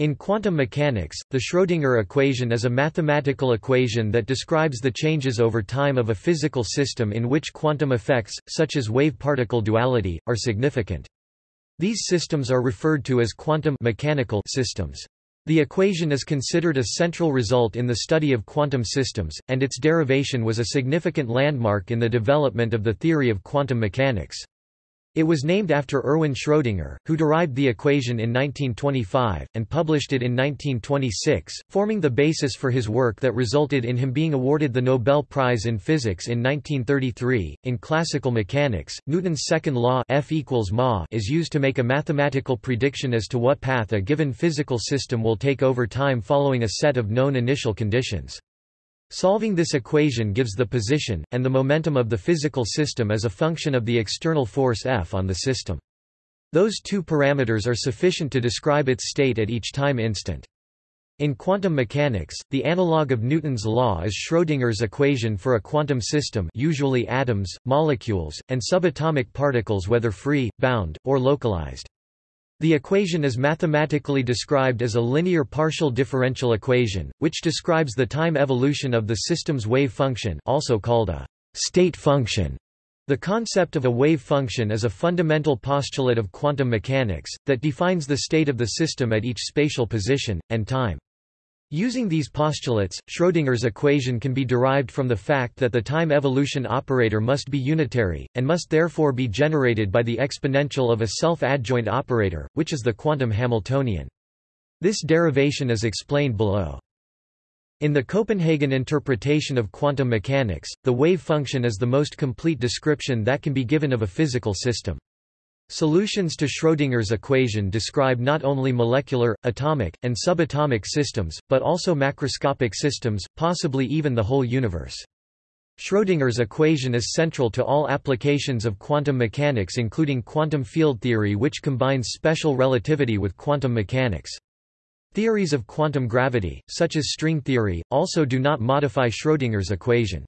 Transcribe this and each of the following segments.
In quantum mechanics, the Schrödinger equation is a mathematical equation that describes the changes over time of a physical system in which quantum effects, such as wave-particle duality, are significant. These systems are referred to as quantum mechanical systems. The equation is considered a central result in the study of quantum systems, and its derivation was a significant landmark in the development of the theory of quantum mechanics. It was named after Erwin Schrödinger, who derived the equation in 1925, and published it in 1926, forming the basis for his work that resulted in him being awarded the Nobel Prize in Physics in 1933. In classical mechanics, Newton's second law F equals ma is used to make a mathematical prediction as to what path a given physical system will take over time following a set of known initial conditions. Solving this equation gives the position, and the momentum of the physical system as a function of the external force F on the system. Those two parameters are sufficient to describe its state at each time instant. In quantum mechanics, the analog of Newton's law is Schrödinger's equation for a quantum system usually atoms, molecules, and subatomic particles whether free, bound, or localized. The equation is mathematically described as a linear partial differential equation, which describes the time evolution of the system's wave function also called a state function. The concept of a wave function is a fundamental postulate of quantum mechanics, that defines the state of the system at each spatial position, and time. Using these postulates, Schrödinger's equation can be derived from the fact that the time evolution operator must be unitary, and must therefore be generated by the exponential of a self-adjoint operator, which is the quantum Hamiltonian. This derivation is explained below. In the Copenhagen interpretation of quantum mechanics, the wave function is the most complete description that can be given of a physical system. Solutions to Schrödinger's equation describe not only molecular, atomic, and subatomic systems, but also macroscopic systems, possibly even the whole universe. Schrödinger's equation is central to all applications of quantum mechanics including quantum field theory which combines special relativity with quantum mechanics. Theories of quantum gravity, such as string theory, also do not modify Schrödinger's equation.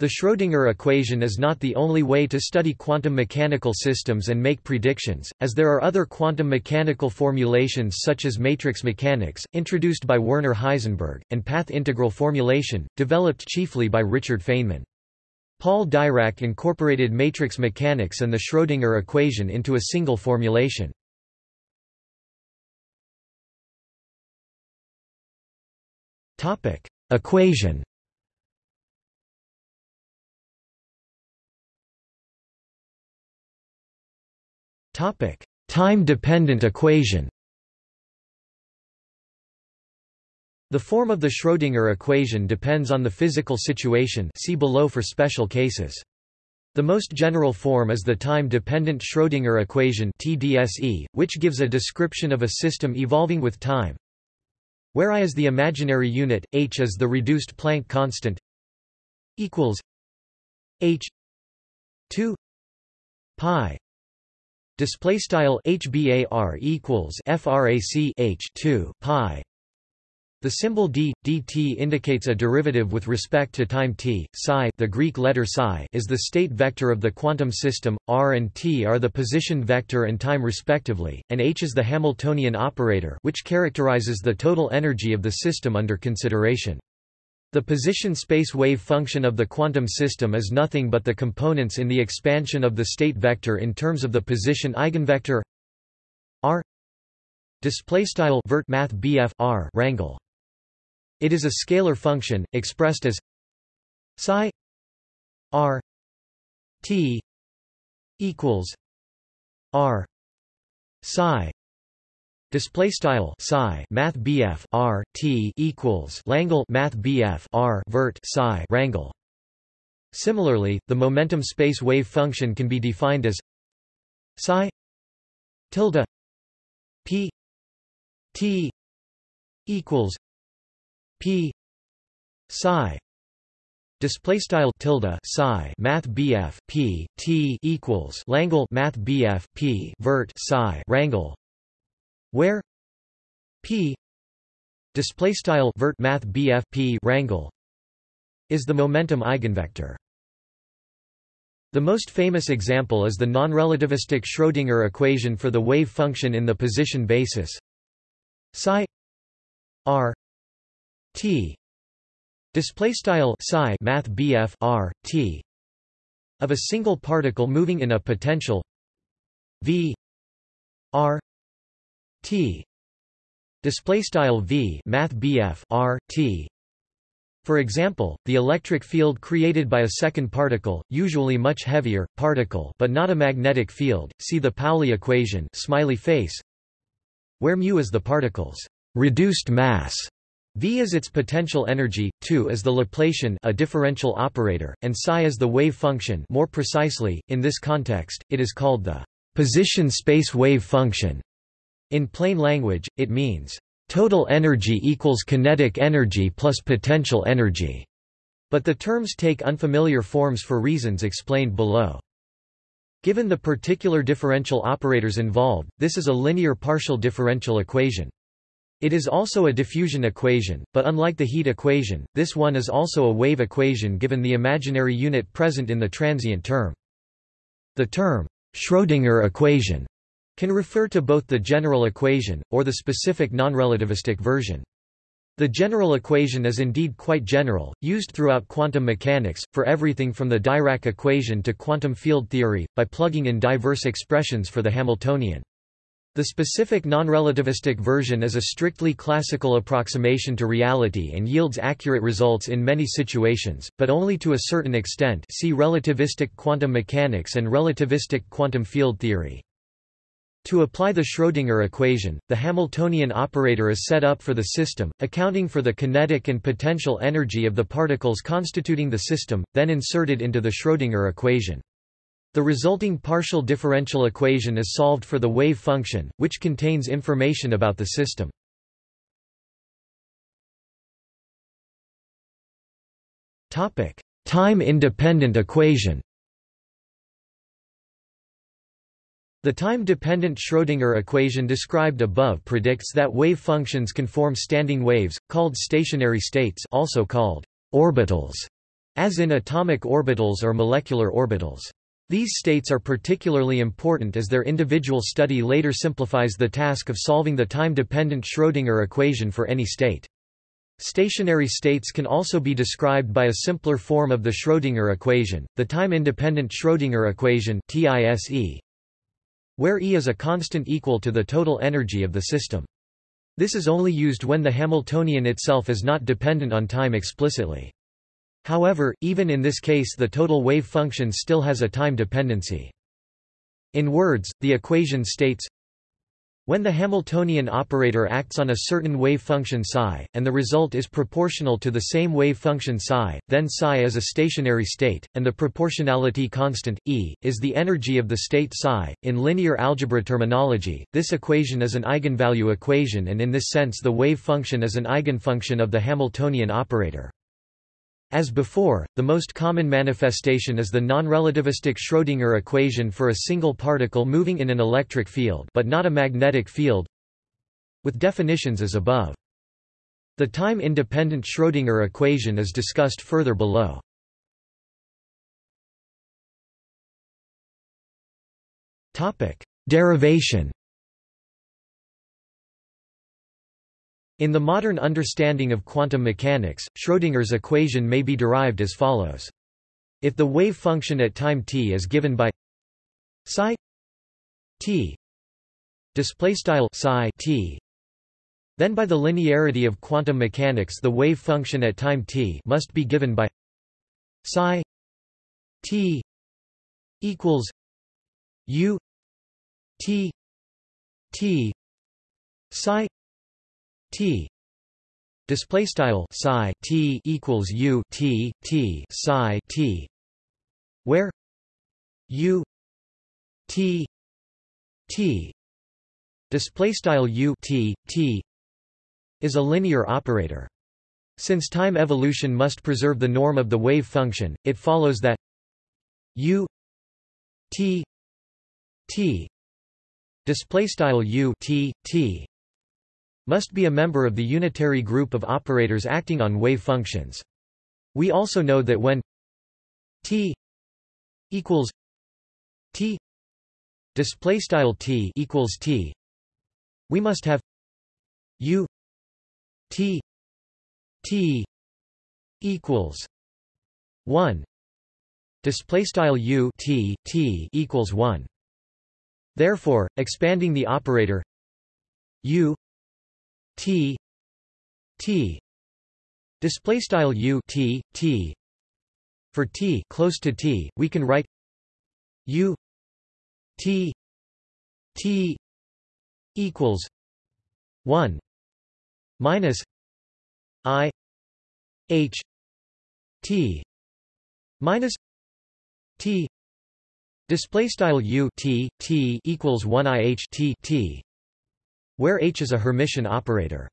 The Schrödinger equation is not the only way to study quantum mechanical systems and make predictions, as there are other quantum mechanical formulations such as matrix mechanics, introduced by Werner Heisenberg, and path integral formulation, developed chiefly by Richard Feynman. Paul Dirac incorporated matrix mechanics and the Schrödinger equation into a single formulation. Equation Time-dependent equation The form of the Schrödinger equation depends on the physical situation see below for special cases. The most general form is the time-dependent Schrödinger equation TDSE, which gives a description of a system evolving with time. Where I is the imaginary unit, h is the reduced Planck constant equals h 2 pi Display style HBAR equals FRAC H 2 pi. The symbol d, dt indicates a derivative with respect to time t. Psi, the Greek letter psi, is the state vector of the quantum system. R and t are the position vector and time respectively, and h is the Hamiltonian operator, which characterizes the total energy of the system under consideration. The position space wave function of the quantum system is nothing but the components in the expansion of the state vector in terms of the position eigenvector r display style vert math BF r rangle it is a scalar function expressed as psi r t equals r psi Display style psi math BF R T equals Langle math BF R vert psi rangle. Similarly, the momentum space wave function can be defined as psi tilde P T equals P psi Display style tilde psi math BF P T equals Langle math BF P vert psi rangle where p display style vert math bf p rangle is the momentum eigenvector. The most famous example is the non-relativistic Schrödinger equation for the wave function in the position basis. psi r t display style psi math BF r t of a single particle moving in a potential v r t. Display style v math BF r t. For example, the electric field created by a second particle, usually much heavier, particle but not a magnetic field, see the Pauli equation smiley face, where mu is the particle's reduced mass, v is its potential energy, 2 is the Laplacian a differential operator, and psi is the wave function. More precisely, in this context, it is called the position space wave function. In plain language, it means Total energy equals kinetic energy plus potential energy. But the terms take unfamiliar forms for reasons explained below. Given the particular differential operators involved, this is a linear partial differential equation. It is also a diffusion equation, but unlike the heat equation, this one is also a wave equation given the imaginary unit present in the transient term. The term, Schrödinger equation, can refer to both the general equation, or the specific nonrelativistic version. The general equation is indeed quite general, used throughout quantum mechanics, for everything from the Dirac equation to quantum field theory, by plugging in diverse expressions for the Hamiltonian. The specific nonrelativistic version is a strictly classical approximation to reality and yields accurate results in many situations, but only to a certain extent see relativistic quantum mechanics and relativistic quantum field theory. To apply the Schrödinger equation, the Hamiltonian operator is set up for the system, accounting for the kinetic and potential energy of the particles constituting the system, then inserted into the Schrödinger equation. The resulting partial differential equation is solved for the wave function, which contains information about the system. Time-independent equation The time-dependent Schrödinger equation described above predicts that wave functions can form standing waves, called stationary states also called orbitals, as in atomic orbitals or molecular orbitals. These states are particularly important as their individual study later simplifies the task of solving the time-dependent Schrödinger equation for any state. Stationary states can also be described by a simpler form of the Schrödinger equation, the time-independent Schrödinger equation TISE, where E is a constant equal to the total energy of the system. This is only used when the Hamiltonian itself is not dependent on time explicitly. However, even in this case the total wave function still has a time dependency. In words, the equation states when the Hamiltonian operator acts on a certain wave function psi, and the result is proportional to the same wave function psi, then psi is a stationary state, and the proportionality constant, E, is the energy of the state psi. In linear algebra terminology, this equation is an eigenvalue equation and in this sense the wave function is an eigenfunction of the Hamiltonian operator. As before, the most common manifestation is the non-relativistic Schrödinger equation for a single particle moving in an electric field but not a magnetic field with definitions as above. The time-independent Schrödinger equation is discussed further below. Derivation In the modern understanding of quantum mechanics, Schrödinger's equation may be derived as follows. If the wave function at time t is given by psi t display style psi t then by the linearity of quantum mechanics the wave function at time t must be given by psi t equals u t t psi T. Display style psi T equals U T T psi T. Where? U T T. Display style U T T is a linear operator. Since time evolution must preserve the norm of the wave function it follows that U T T. Display style U T T must be a member of the unitary group of operators acting on wave functions. We also know that when t equals t display style t equals t we must have u t t equals 1 display style u t t equals 1 therefore expanding the operator u t t display style u t t for t close to t we can write u t t equals 1 minus i h t minus t. Display style u t t equals 1 i h t t where h is a hermitian operator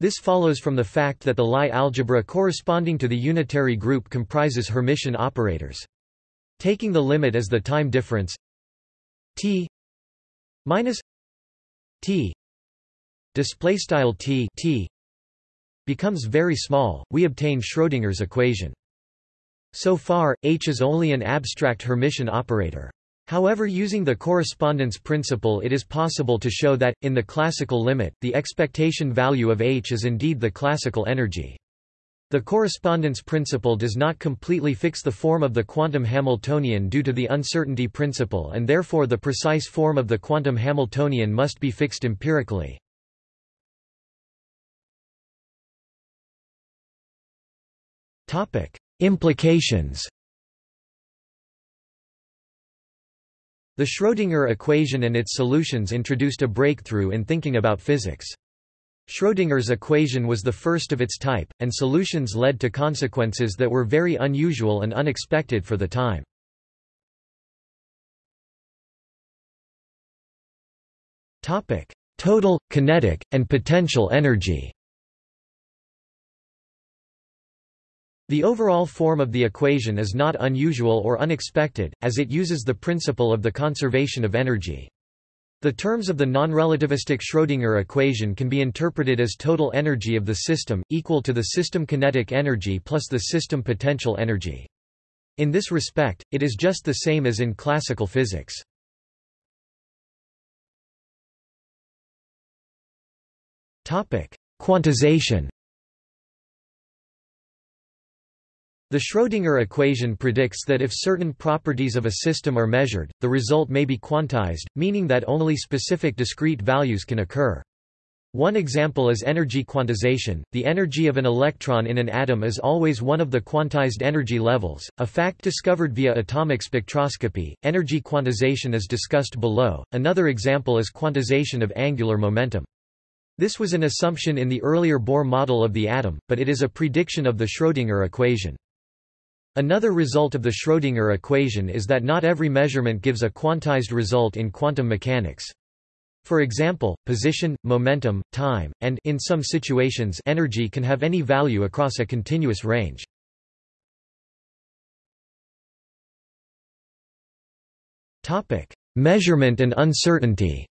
this follows from the fact that the Lie algebra corresponding to the unitary group comprises Hermitian operators. Taking the limit as the time difference t minus t display style t t becomes very small, we obtain Schrödinger's equation. So far, H is only an abstract Hermitian operator. However using the correspondence principle it is possible to show that, in the classical limit, the expectation value of H is indeed the classical energy. The correspondence principle does not completely fix the form of the quantum Hamiltonian due to the uncertainty principle and therefore the precise form of the quantum Hamiltonian must be fixed empirically. Implications. The Schrödinger equation and its solutions introduced a breakthrough in thinking about physics. Schrödinger's equation was the first of its type, and solutions led to consequences that were very unusual and unexpected for the time. Total, kinetic, and potential energy The overall form of the equation is not unusual or unexpected, as it uses the principle of the conservation of energy. The terms of the non-relativistic Schrödinger equation can be interpreted as total energy of the system, equal to the system kinetic energy plus the system potential energy. In this respect, it is just the same as in classical physics. Quantization The Schrödinger equation predicts that if certain properties of a system are measured, the result may be quantized, meaning that only specific discrete values can occur. One example is energy quantization. The energy of an electron in an atom is always one of the quantized energy levels, a fact discovered via atomic spectroscopy. Energy quantization is discussed below. Another example is quantization of angular momentum. This was an assumption in the earlier Bohr model of the atom, but it is a prediction of the Schrödinger equation. Another result of the Schrödinger equation is that not every measurement gives a quantized result in quantum mechanics. For example, position, momentum, time, and in some situations energy can have any value across a continuous range. Topic: Measurement and uncertainty.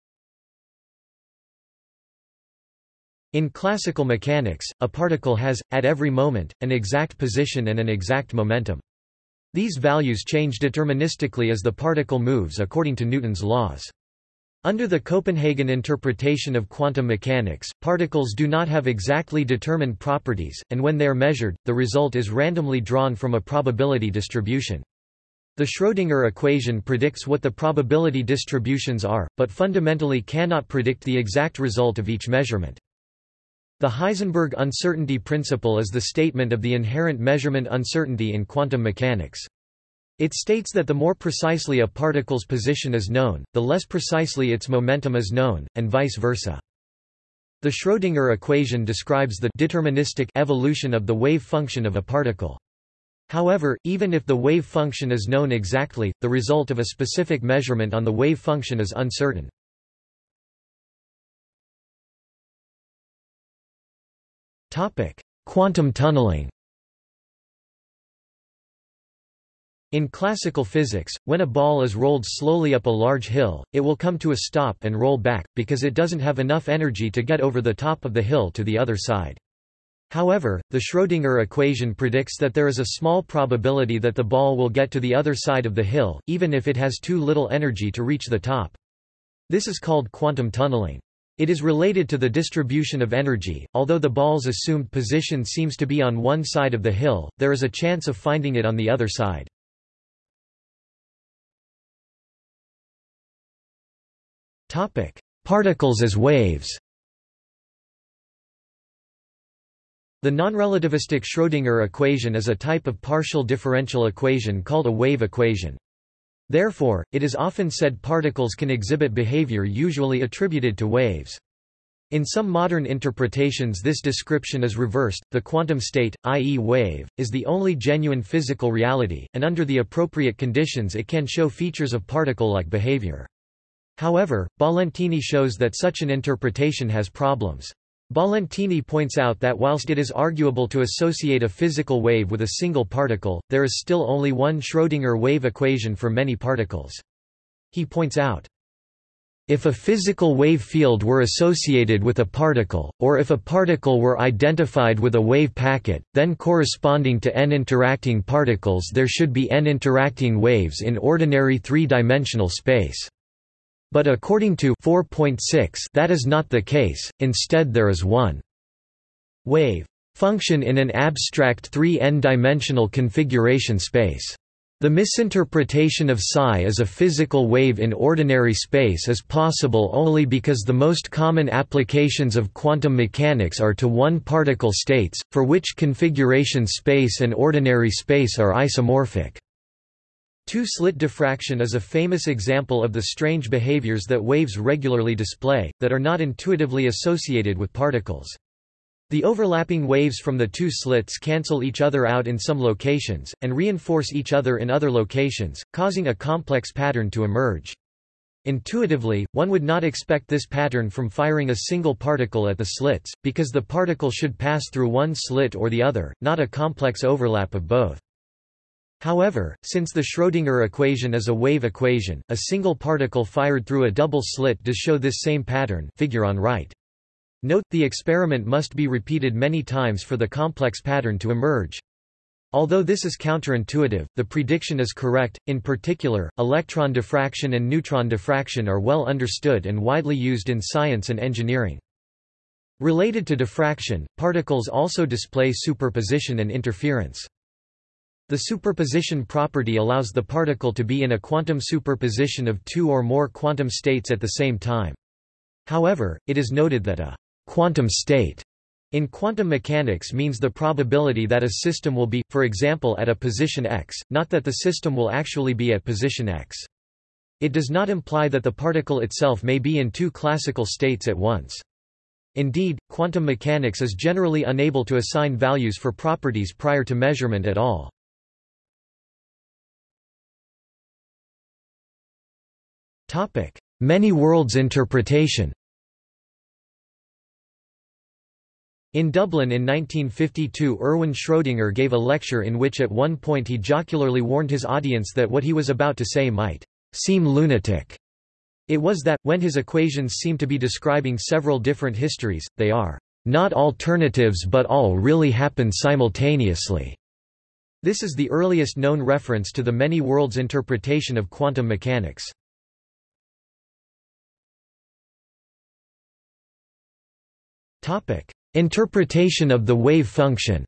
In classical mechanics, a particle has, at every moment, an exact position and an exact momentum. These values change deterministically as the particle moves according to Newton's laws. Under the Copenhagen interpretation of quantum mechanics, particles do not have exactly determined properties, and when they are measured, the result is randomly drawn from a probability distribution. The Schrödinger equation predicts what the probability distributions are, but fundamentally cannot predict the exact result of each measurement. The Heisenberg uncertainty principle is the statement of the inherent measurement uncertainty in quantum mechanics. It states that the more precisely a particle's position is known, the less precisely its momentum is known, and vice versa. The Schrödinger equation describes the deterministic evolution of the wave function of a particle. However, even if the wave function is known exactly, the result of a specific measurement on the wave function is uncertain. Quantum tunneling In classical physics, when a ball is rolled slowly up a large hill, it will come to a stop and roll back, because it doesn't have enough energy to get over the top of the hill to the other side. However, the Schrödinger equation predicts that there is a small probability that the ball will get to the other side of the hill, even if it has too little energy to reach the top. This is called quantum tunneling. It is related to the distribution of energy, although the ball's assumed position seems to be on one side of the hill, there is a chance of finding it on the other side. Particles as waves The nonrelativistic Schrödinger equation is a type of partial differential equation called a wave equation. Therefore, it is often said particles can exhibit behavior usually attributed to waves. In some modern interpretations this description is reversed, the quantum state, i.e. wave, is the only genuine physical reality, and under the appropriate conditions it can show features of particle-like behavior. However, Ballentine shows that such an interpretation has problems. Ballentine points out that whilst it is arguable to associate a physical wave with a single particle, there is still only one Schrödinger wave equation for many particles. He points out, if a physical wave field were associated with a particle, or if a particle were identified with a wave packet, then corresponding to n interacting particles there should be n interacting waves in ordinary three-dimensional space. But according to 4.6 that is not the case, instead there is one wave function in an abstract 3n-dimensional configuration space. The misinterpretation of psi as a physical wave in ordinary space is possible only because the most common applications of quantum mechanics are to one-particle states, for which configuration space and ordinary space are isomorphic. Two-slit diffraction is a famous example of the strange behaviors that waves regularly display, that are not intuitively associated with particles. The overlapping waves from the two slits cancel each other out in some locations, and reinforce each other in other locations, causing a complex pattern to emerge. Intuitively, one would not expect this pattern from firing a single particle at the slits, because the particle should pass through one slit or the other, not a complex overlap of both. However, since the Schrödinger equation is a wave equation, a single particle fired through a double slit does show this same pattern figure on right. Note, the experiment must be repeated many times for the complex pattern to emerge. Although this is counterintuitive, the prediction is correct, in particular, electron diffraction and neutron diffraction are well understood and widely used in science and engineering. Related to diffraction, particles also display superposition and interference. The superposition property allows the particle to be in a quantum superposition of two or more quantum states at the same time. However, it is noted that a quantum state in quantum mechanics means the probability that a system will be, for example at a position x, not that the system will actually be at position x. It does not imply that the particle itself may be in two classical states at once. Indeed, quantum mechanics is generally unable to assign values for properties prior to measurement at all. Many worlds interpretation In Dublin in 1952 Erwin Schrödinger gave a lecture in which at one point he jocularly warned his audience that what he was about to say might seem lunatic. It was that, when his equations seem to be describing several different histories, they are not alternatives but all really happen simultaneously. This is the earliest known reference to the many worlds interpretation of quantum mechanics. Topic: Interpretation of the wave function.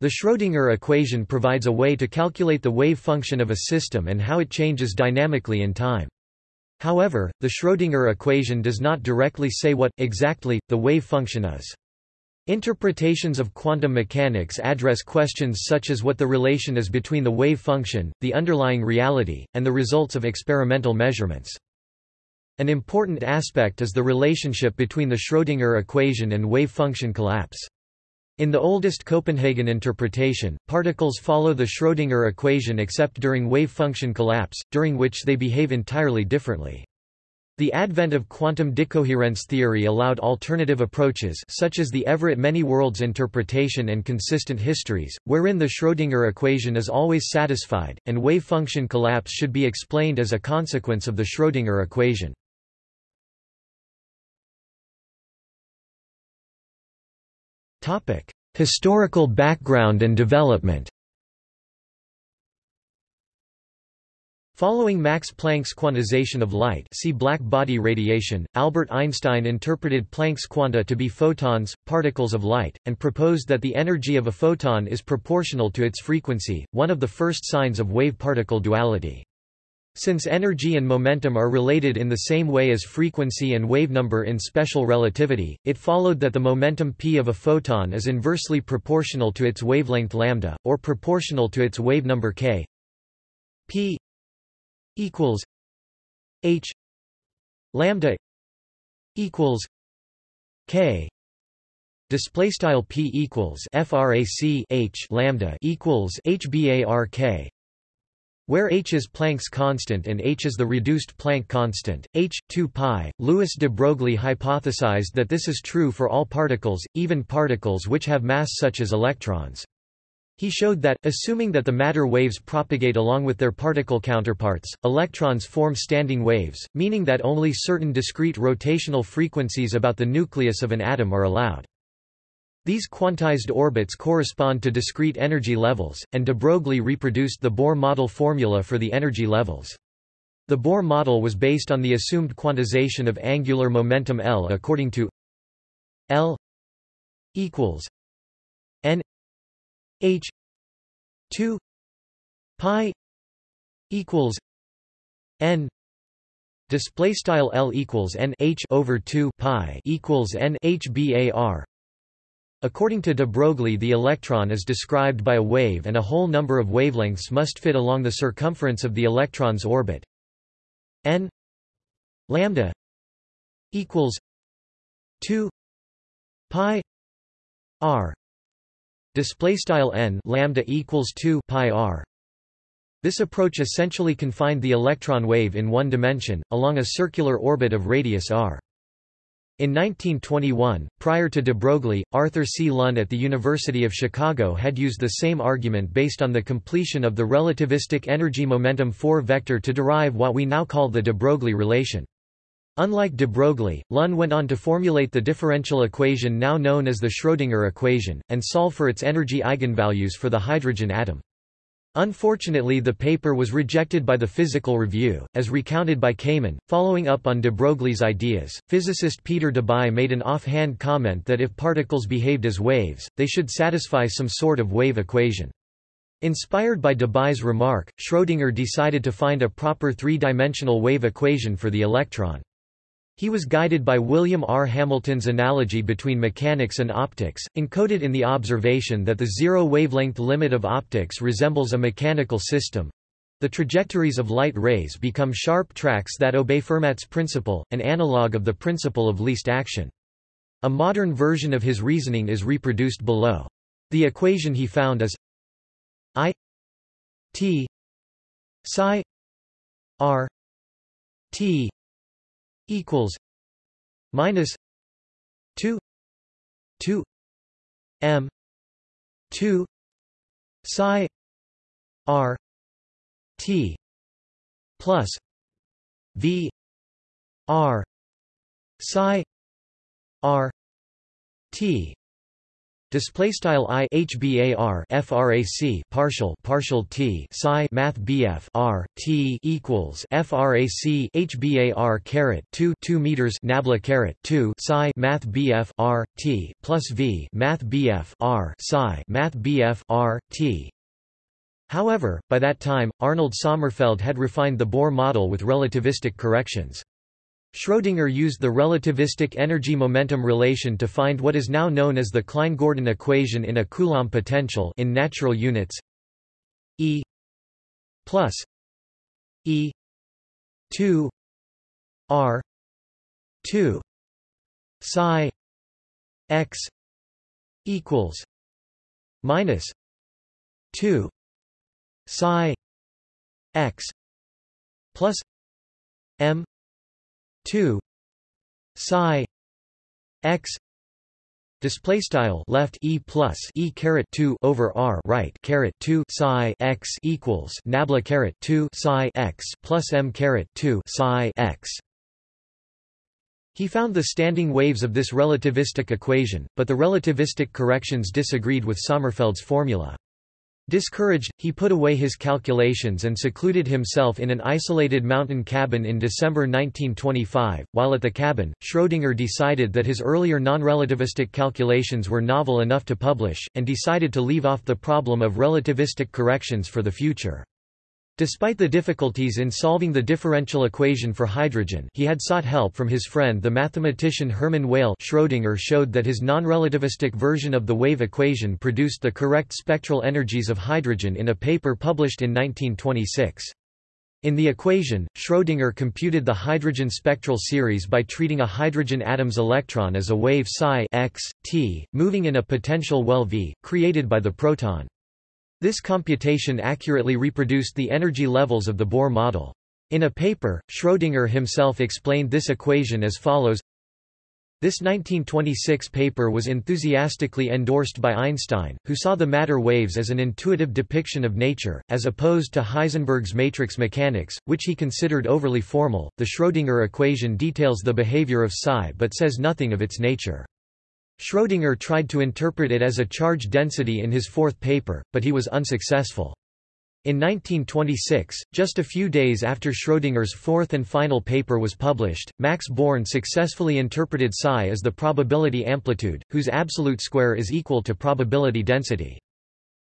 The Schrödinger equation provides a way to calculate the wave function of a system and how it changes dynamically in time. However, the Schrödinger equation does not directly say what, exactly, the wave function is. Interpretations of quantum mechanics address questions such as what the relation is between the wave function, the underlying reality, and the results of experimental measurements. An important aspect is the relationship between the Schrödinger equation and wave function collapse. In the oldest Copenhagen interpretation, particles follow the Schrödinger equation except during wave function collapse, during which they behave entirely differently. The advent of quantum decoherence theory allowed alternative approaches such as the Everett many-worlds interpretation and consistent histories, wherein the Schrödinger equation is always satisfied, and wave function collapse should be explained as a consequence of the Schrödinger equation. Historical background and development Following Max Planck's quantization of light see black body radiation, Albert Einstein interpreted Planck's quanta to be photons, particles of light, and proposed that the energy of a photon is proportional to its frequency, one of the first signs of wave-particle duality. Since energy and momentum are related in the same way as frequency and wavenumber in special relativity, it followed that the momentum p of a photon is inversely proportional to its wavelength lambda, or proportional to its wavenumber k. P equals h lambda equals k. Display style p equals frac h lambda equals hbark where h is Planck's constant and h is the reduced Planck constant, h, 2 pi, Louis de Broglie hypothesized that this is true for all particles, even particles which have mass such as electrons. He showed that, assuming that the matter waves propagate along with their particle counterparts, electrons form standing waves, meaning that only certain discrete rotational frequencies about the nucleus of an atom are allowed. These quantized orbits correspond to discrete energy levels, and de Broglie reproduced the Bohr model formula for the energy levels. The Bohr model was based on the assumed quantization of angular momentum L according to L equals n h 2 pi equals n display style L equals n h over 2 pi equals n h bar According to de Broglie the electron is described by a wave and a whole number of wavelengths must fit along the circumference of the electron's orbit. N lambda equals 2 pi r. Display style n lambda equals 2 pi r. This approach essentially confined the electron wave in one dimension along a circular orbit of radius r in 1921, prior to de Broglie, Arthur C. Lunn at the University of Chicago had used the same argument based on the completion of the relativistic energy-momentum 4 vector to derive what we now call the de Broglie relation. Unlike de Broglie, Lunn went on to formulate the differential equation now known as the Schrödinger equation, and solve for its energy eigenvalues for the hydrogen atom. Unfortunately the paper was rejected by the Physical Review, as recounted by Kamen. Following up on de Broglie's ideas, physicist Peter Debye made an offhand comment that if particles behaved as waves, they should satisfy some sort of wave equation. Inspired by Debye's remark, Schrödinger decided to find a proper three-dimensional wave equation for the electron. He was guided by William R. Hamilton's analogy between mechanics and optics, encoded in the observation that the zero-wavelength limit of optics resembles a mechanical system. The trajectories of light rays become sharp tracks that obey Fermat's principle, an analogue of the principle of least action. A modern version of his reasoning is reproduced below. The equation he found is I t psi r t equals minus 2 2 m 2 psi r t plus v r psi r t Display style i hbar frac partial partial t psi math bf r t equals frac hbar caret 2 2 meters nabla caret 2 psi math bf r t plus v math bf r psi math bf r t. However, by that time, Arnold Sommerfeld had refined the Bohr model with relativistic corrections. Schrödinger used the relativistic energy-momentum relation to find what is now known as the Klein-Gordon equation in a Coulomb potential in natural units. E plus E 2 R 2 psi x equals minus 2 psi x plus m 2 psi x display style left e plus e caret 2 over r right caret 2 psi x equals nabla caret 2 psi x plus m caret 2 psi x he found the standing waves of this relativistic equation, but the relativistic corrections disagreed with Sommerfeld's formula. Discouraged, he put away his calculations and secluded himself in an isolated mountain cabin in December 1925. While at the cabin, Schrödinger decided that his earlier non-relativistic calculations were novel enough to publish, and decided to leave off the problem of relativistic corrections for the future. Despite the difficulties in solving the differential equation for hydrogen he had sought help from his friend the mathematician Hermann Weyl Schrödinger showed that his non-relativistic version of the wave equation produced the correct spectral energies of hydrogen in a paper published in 1926. In the equation, Schrödinger computed the hydrogen spectral series by treating a hydrogen atom's electron as a wave psi x, t, moving in a potential well v, created by the proton. This computation accurately reproduced the energy levels of the Bohr model. In a paper, Schrödinger himself explained this equation as follows This 1926 paper was enthusiastically endorsed by Einstein, who saw the matter waves as an intuitive depiction of nature, as opposed to Heisenberg's matrix mechanics, which he considered overly formal. The Schrödinger equation details the behavior of psi but says nothing of its nature. Schrödinger tried to interpret it as a charge density in his fourth paper, but he was unsuccessful. In 1926, just a few days after Schrödinger's fourth and final paper was published, Max Born successfully interpreted psi as the probability amplitude, whose absolute square is equal to probability density.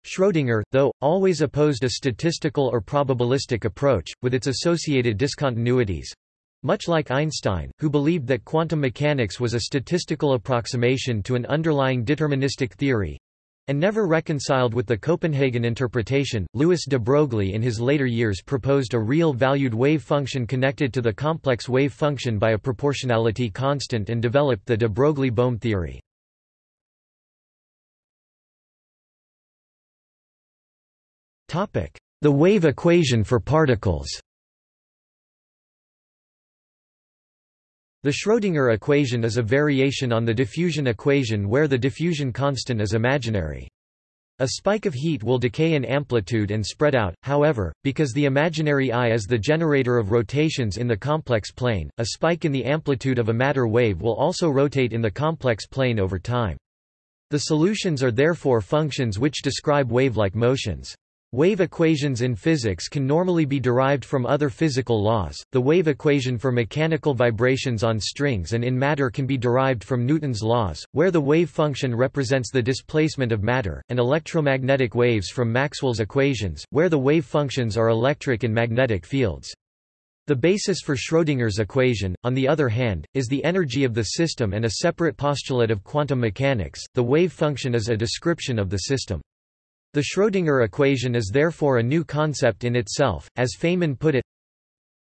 Schrödinger, though, always opposed a statistical or probabilistic approach, with its associated discontinuities, much like Einstein, who believed that quantum mechanics was a statistical approximation to an underlying deterministic theory, and never reconciled with the Copenhagen interpretation, Louis de Broglie in his later years proposed a real-valued wave function connected to the complex wave function by a proportionality constant and developed the de Broglie-Bohm theory. The wave equation for particles The Schrödinger equation is a variation on the diffusion equation where the diffusion constant is imaginary. A spike of heat will decay in amplitude and spread out, however, because the imaginary I is the generator of rotations in the complex plane, a spike in the amplitude of a matter wave will also rotate in the complex plane over time. The solutions are therefore functions which describe wave-like motions. Wave equations in physics can normally be derived from other physical laws. The wave equation for mechanical vibrations on strings and in matter can be derived from Newton's laws, where the wave function represents the displacement of matter, and electromagnetic waves from Maxwell's equations, where the wave functions are electric and magnetic fields. The basis for Schrödinger's equation, on the other hand, is the energy of the system and a separate postulate of quantum mechanics. The wave function is a description of the system. The Schrödinger equation is therefore a new concept in itself, as Feynman put it.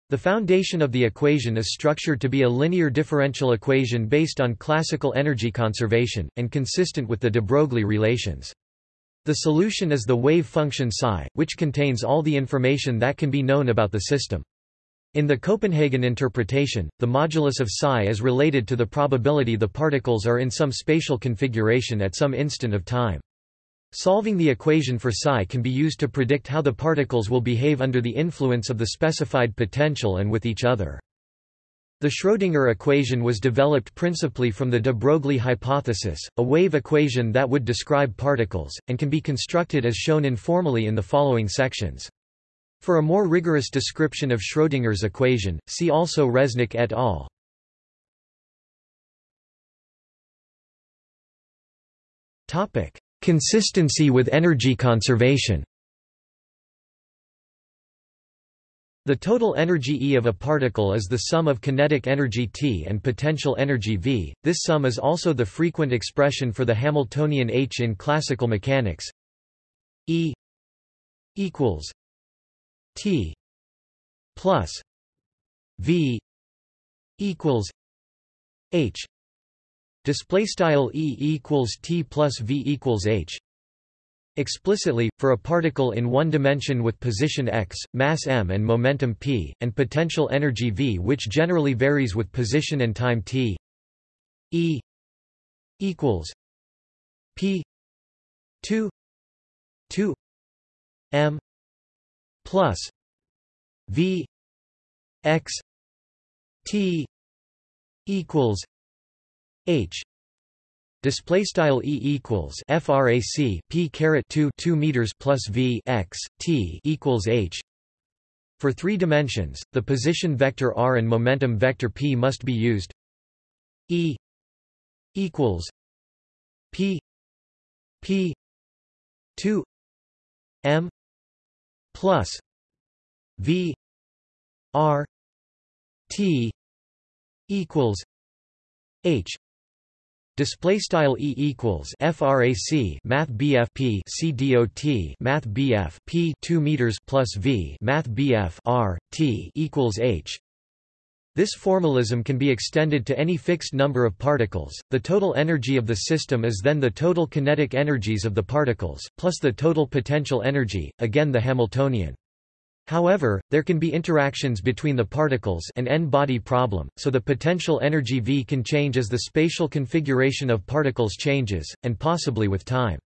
The foundation of the equation is structured to be a linear differential equation based on classical energy conservation, and consistent with the de Broglie relations. The solution is the wave function psi, which contains all the information that can be known about the system. In the Copenhagen interpretation, the modulus of psi is related to the probability the particles are in some spatial configuration at some instant of time. Solving the equation for psi can be used to predict how the particles will behave under the influence of the specified potential and with each other. The Schrödinger equation was developed principally from the de Broglie hypothesis, a wave equation that would describe particles, and can be constructed as shown informally in the following sections. For a more rigorous description of Schrödinger's equation, see also Resnick et al. Topic: Consistency with energy conservation The total energy E of a particle is the sum of kinetic energy T and potential energy V. This sum is also the frequent expression for the Hamiltonian H in classical mechanics. E equals T plus V equals H display style E equals T plus V equals H. Explicitly, for a particle in one dimension with position x, mass m and momentum p, and potential energy v which generally varies with position and time t. E equals p 2 2 m plus v x t equals H. Display style e equals frac p caret 2 2 meters plus v x t equals h. For three dimensions the position vector r and momentum vector p must be used. E equals p p 2 m plus v r t equals h Display style e equals frac math bf p c dot math bf p 2 meters plus v math bf r t equals h. This formalism can be extended to any fixed number of particles. The total energy of the system is then the total kinetic energies of the particles plus the total potential energy, again the Hamiltonian. However, there can be interactions between the particles an n-body problem, so the potential energy V can change as the spatial configuration of particles changes, and possibly with time.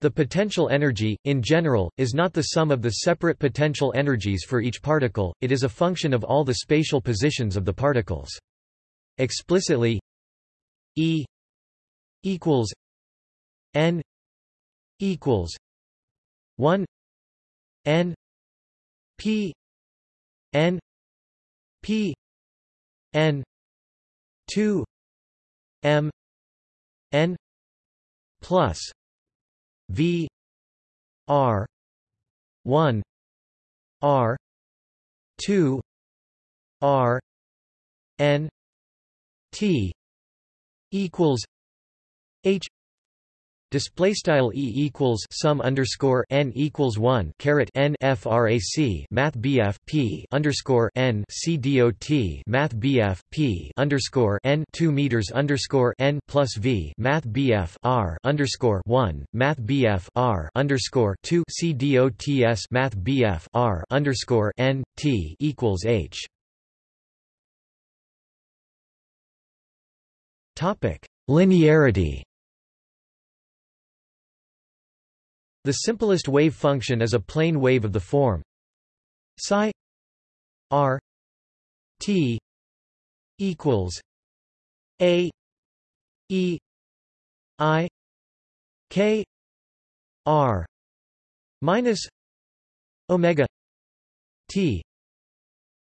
The potential energy, in general, is not the sum of the separate potential energies for each particle, it is a function of all the spatial positions of the particles. Explicitly E equals n equals 1 n P N P N two M N plus V R one R two R N T equals H Display style e equals sum underscore n equals one caret n frac math bf p underscore n c dot math bf p underscore n two meters underscore n plus v math bf r underscore one math bf r underscore two c dots math bf r underscore n t equals h. Topic linearity. The simplest wave function is a plane wave of the form. Psi r t equals a e i k r minus omega t.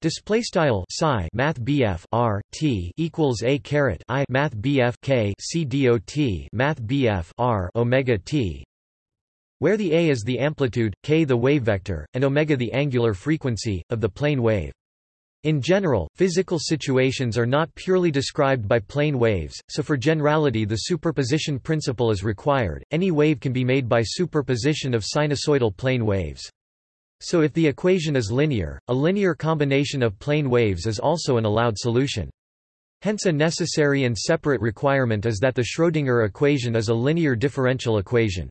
Display style psi math BF R T equals a caret I math BF K C dot math BF R Omega T where the a is the amplitude, k the wave vector, and omega the angular frequency, of the plane wave. In general, physical situations are not purely described by plane waves, so for generality the superposition principle is required. Any wave can be made by superposition of sinusoidal plane waves. So if the equation is linear, a linear combination of plane waves is also an allowed solution. Hence a necessary and separate requirement is that the Schrödinger equation is a linear differential equation.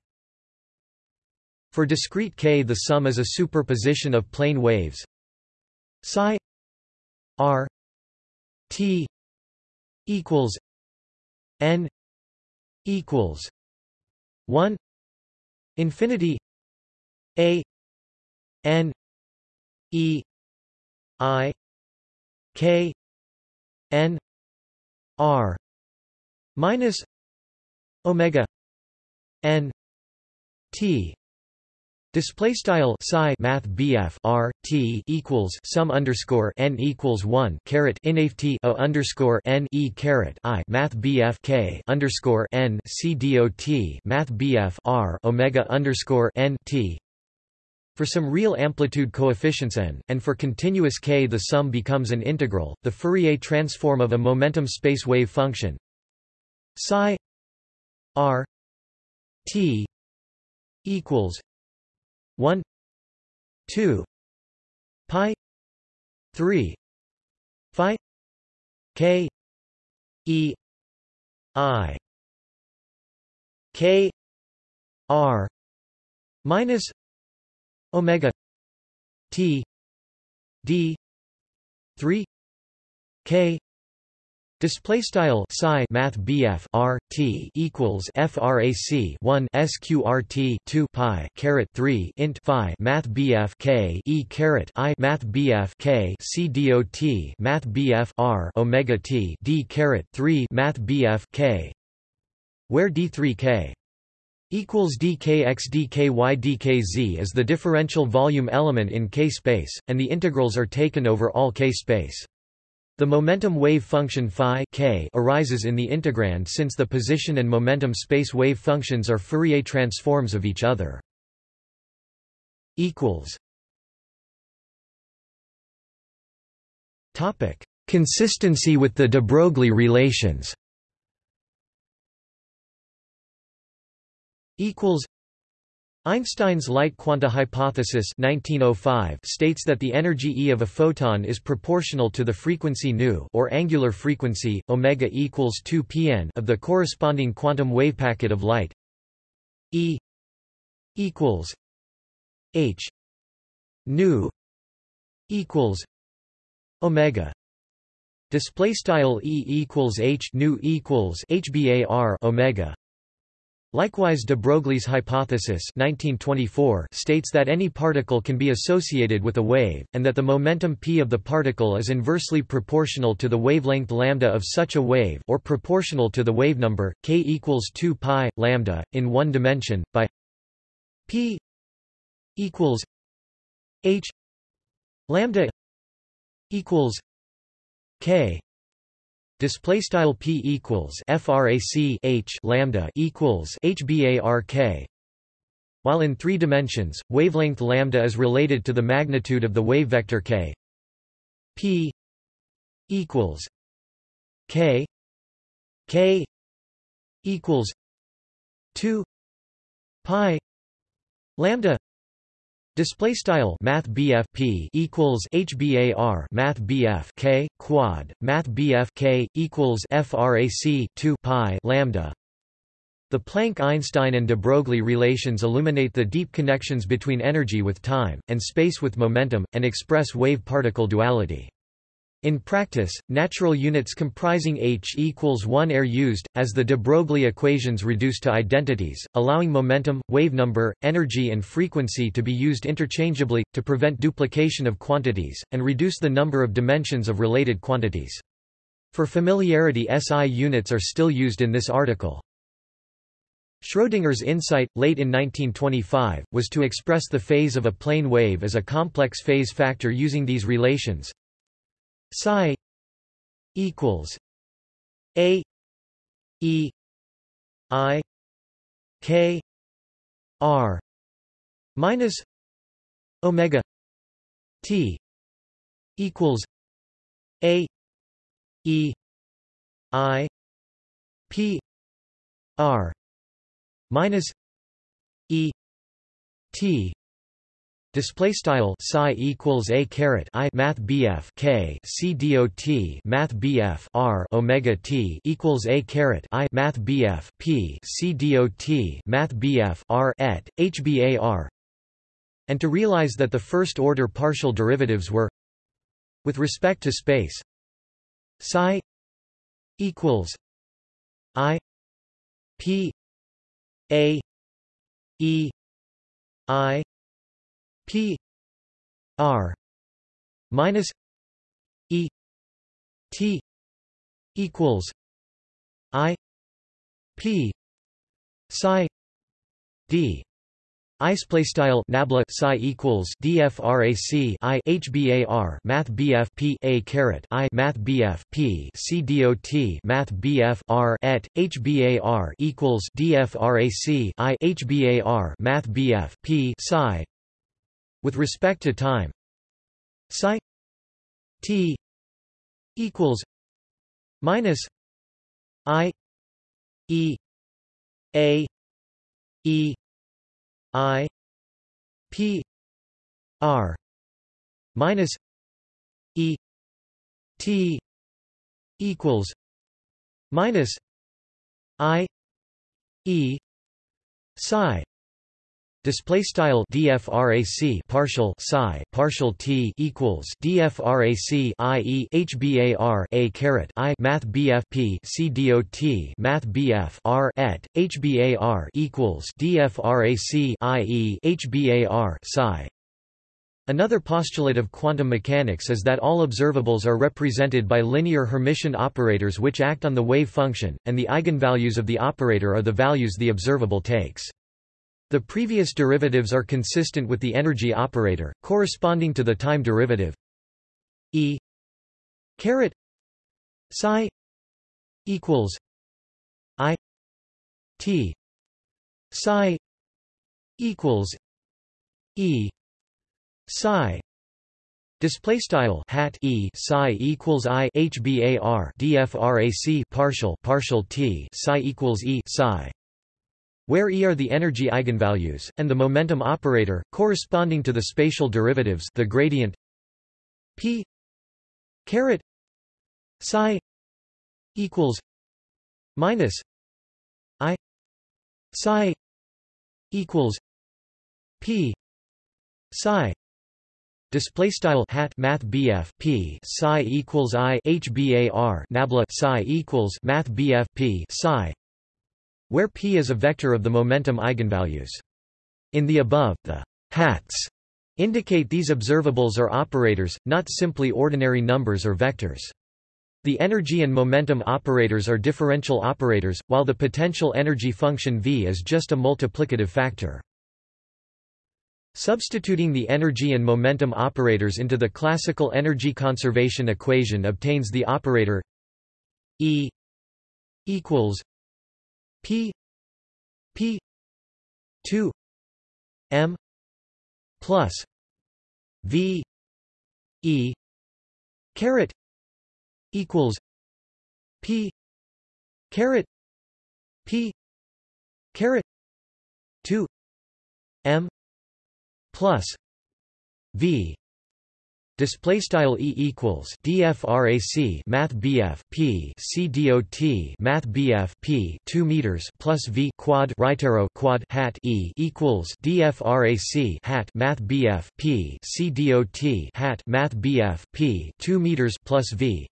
For discrete k the sum is a superposition of plane waves. Psi r t equals n equals 1 infinity a n e i k n r minus omega n t Display style psi math BF R T equals sum underscore n equals one caret inft o underscore n e caret I math BF K underscore n C dot math BF R Omega underscore n T. For some real amplitude coefficients n, and for continuous k the sum becomes an integral, the Fourier transform of a momentum space wave function. Psi r t equals 1 2 pi 3 phi k e i k r minus omega t d 3 k Display style psi math BF R T equals frac 1 sqrt 2 pi caret 3 int phi math BF K e caret I math BF K C dot math BF R omega T D caret 3 math BF K where d3k equals dkx dky dkz is the differential volume element in k space, and the integrals are taken over all k space. The momentum wave function phi k arises in the integrand since the position and momentum space wave functions are Fourier transforms of each other. equals Topic: Consistency with the de Broglie relations. Equals. Einstein's light quanta hypothesis 1905 states that the energy E of a photon is proportional to the frequency nu or angular frequency omega equals 2 pn of the corresponding quantum wave packet of light. E equals h nu equals omega display style e equals h nu equals hbar omega Likewise de Broglie's hypothesis 1924 states that any particle can be associated with a wave, and that the momentum p of the particle is inversely proportional to the wavelength lambda of such a wave or proportional to the wave number, k equals 2 pi, lambda, in one dimension, by p equals h lambda equals k display style p equals frac h lambda equals hbark while in three dimensions wavelength lambda is related to the magnitude of the wave vector k. P equals k. K equals 2 pi lambda Display style Math P equals HBAR Math K quad Math K equals FRAC 2 pi lambda The Planck-Einstein and de Broglie relations illuminate the deep connections between energy with time, and space with momentum, and express wave-particle duality. In practice, natural units comprising h equals 1 are used, as the de Broglie equations reduce to identities, allowing momentum, wave number, energy and frequency to be used interchangeably, to prevent duplication of quantities, and reduce the number of dimensions of related quantities. For familiarity SI units are still used in this article. Schrödinger's insight, late in 1925, was to express the phase of a plane wave as a complex phase factor using these relations, psi equals a e i k r minus omega t equals a e i p r minus e t Display style psi equals a caret i math bf k c dot math bf r omega t equals a caret i math bf p c dot math bf r et hbar, and to realize that the first order partial derivatives were with respect to space psi equals i p a e i P R minus E T equals I P psi D. I display style nabla psi equals dfrac i hbar math bf p a caret i math bf p c dot math bf r et hbar equals dfrac i hbar math bf p psi with respect to time. Psi t equals minus i e a e i p r minus e t equals minus i e psi Display style dfrac partial psi partial t equals dfrac i e hbar a caret i math bf p c dot math bf r et hbar equals dfrac i e hbar psi. Another postulate of quantum mechanics is that all observables are represented by linear Hermitian operators which act on the wave function, and the eigenvalues of the operator are the values the observable takes. The previous derivatives are consistent with the energy operator, corresponding to the time derivative. E caret psi equals I T psi equals E psi Display style hat e psi equals i hbar dfrac partial partial t psi equals e psi, where e are the energy eigenvalues and the momentum operator corresponding to the spatial derivatives, the gradient p caret psi equals minus i psi equals p psi Display style hat Math BF P psi equals I HBAR Nabla psi equals Math BF P psi where P is a vector of the momentum eigenvalues. In the above, the hats indicate these observables are operators, not simply ordinary numbers or vectors. The energy and momentum operators are differential operators, while the potential energy function V is just a multiplicative factor. Substituting the energy and momentum operators into the classical energy conservation equation obtains the operator E equals P P 2 M plus V E caret equals P caret P caret 2 M plus v display style e equals dfrac math bf p c dot math bf p 2 meters plus v quad right arrow quad hat e equals dfrac hat math bf p c dot hat math bf p 2 meters plus v.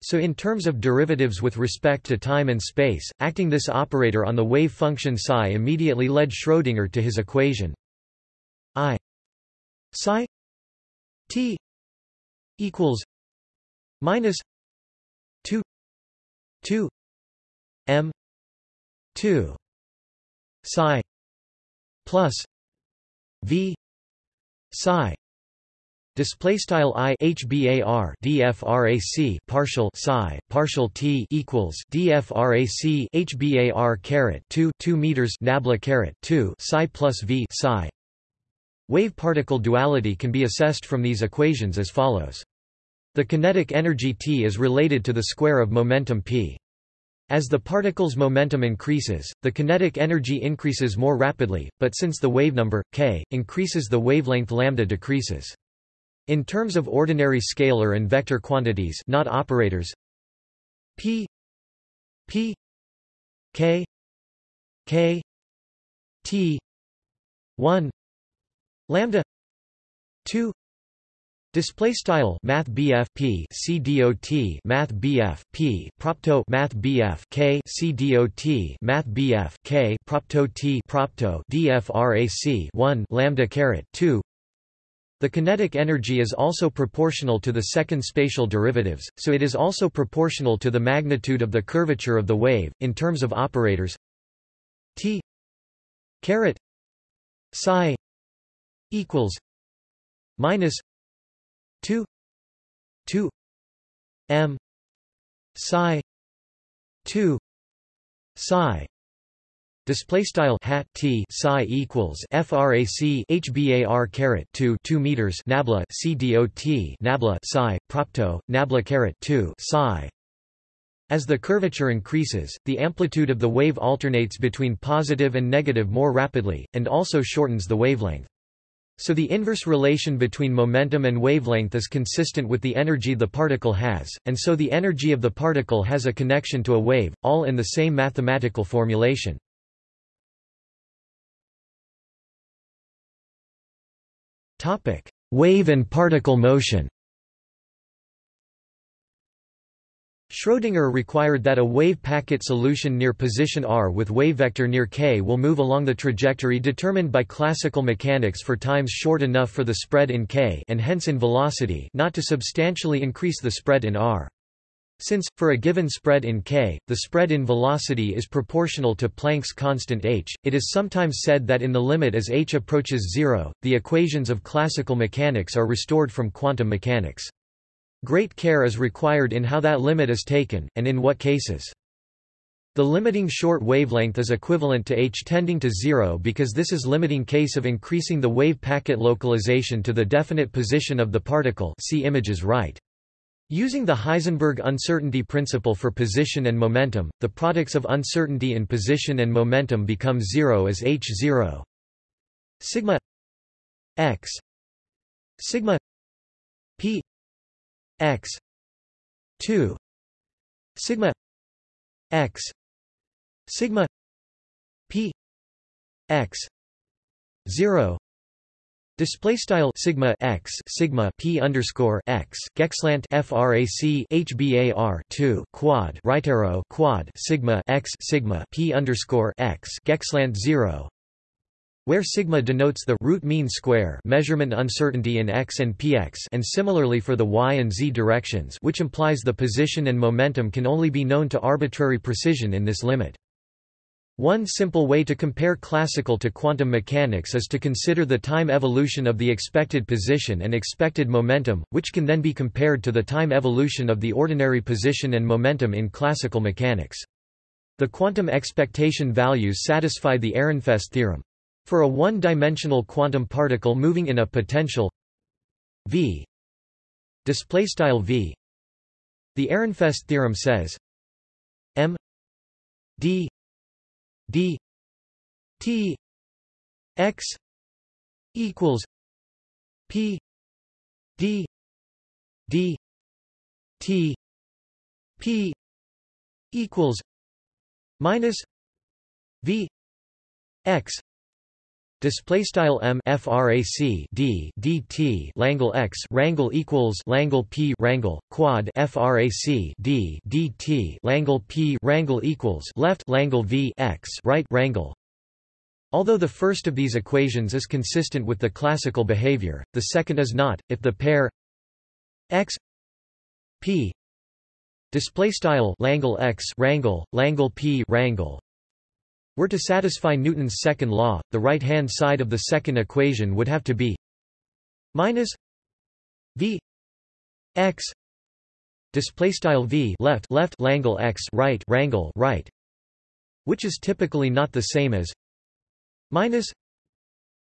So in terms of derivatives with respect to time and space, acting this operator on the wave function psi immediately led Schrödinger to his equation. I psi T equals minus two two M two psi plus V psi Display style i hbar dfrac partial psi partial t equals dfrac hbar caret 2 2 meters nabla caret 2 psi plus v psi Wave-particle duality can be assessed from these equations as follows. The kinetic energy T is related to the square of momentum p. As the particle's momentum increases, the kinetic energy increases more rapidly, but since the wave number, k, increases the wavelength lambda decreases. In terms of ordinary scalar and vector quantities not operators p p k k t 1 lambda 2 display style math P C dot math P propto math BF K C dot math BF K propto T propto DFRAC 1 lambda caret 2 the kinetic energy is also proportional to the second spatial derivatives, so it is also proportional to the magnitude of the curvature of the wave, in terms of operators. T caret psi equals minus 2 2 m psi 2 psi Display style hat t psi equals frac hbar caret 2 2 meters nabla c dot nabla psi propto nabla caret 2 psi as the curvature increases, the amplitude of the wave alternates between positive and negative more rapidly, and also shortens the wavelength. So the inverse relation between momentum and wavelength is consistent with the energy the particle has, and so the energy of the particle has a connection to a wave, all in the same mathematical formulation. Wave and particle motion Schrödinger required that a wave packet solution near position r with wave vector near k will move along the trajectory determined by classical mechanics for times short enough for the spread in k and hence in velocity not to substantially increase the spread in r. Since, for a given spread in k, the spread in velocity is proportional to Planck's constant h, it is sometimes said that in the limit as h approaches zero, the equations of classical mechanics are restored from quantum mechanics. Great care is required in how that limit is taken, and in what cases. The limiting short wavelength is equivalent to h tending to zero because this is limiting case of increasing the wave packet localization to the definite position of the particle see images right. Using the Heisenberg uncertainty principle for position and momentum, the products of uncertainty in position and momentum become zero as h0 sigma x sigma p x. 2 sigma. X. Sigma. P. X. 0 Display style sigma x sigma p underscore x gexlant frac hbar 2 quad right arrow quad sigma x sigma p underscore x gexlant 0 where sigma denotes the root mean square measurement uncertainty in x and px and similarly for the y and z directions which implies the position and momentum can only be known to arbitrary precision in this limit. One simple way to compare classical to quantum mechanics is to consider the time evolution of the expected position and expected momentum, which can then be compared to the time evolution of the ordinary position and momentum in classical mechanics. The quantum expectation values satisfy the Ehrenfest theorem. For a one-dimensional quantum particle moving in a potential v. Display style v. The Ehrenfest theorem says m d d t x equals p d d t p equals minus v x Display style m frac d dt Langle x rangle equals Langle p rangle quad frac d dt Langle p rangle equals left Langle v x right rangle. Although the first of these equations is consistent with the classical behavior, the second is not. If the pair x p display style Langle x rangle Langle p rangle were to satisfy Newton's second law, the right-hand side of the second equation would have to be minus v x display style v left left langle x right rangle right which is typically not the same as minus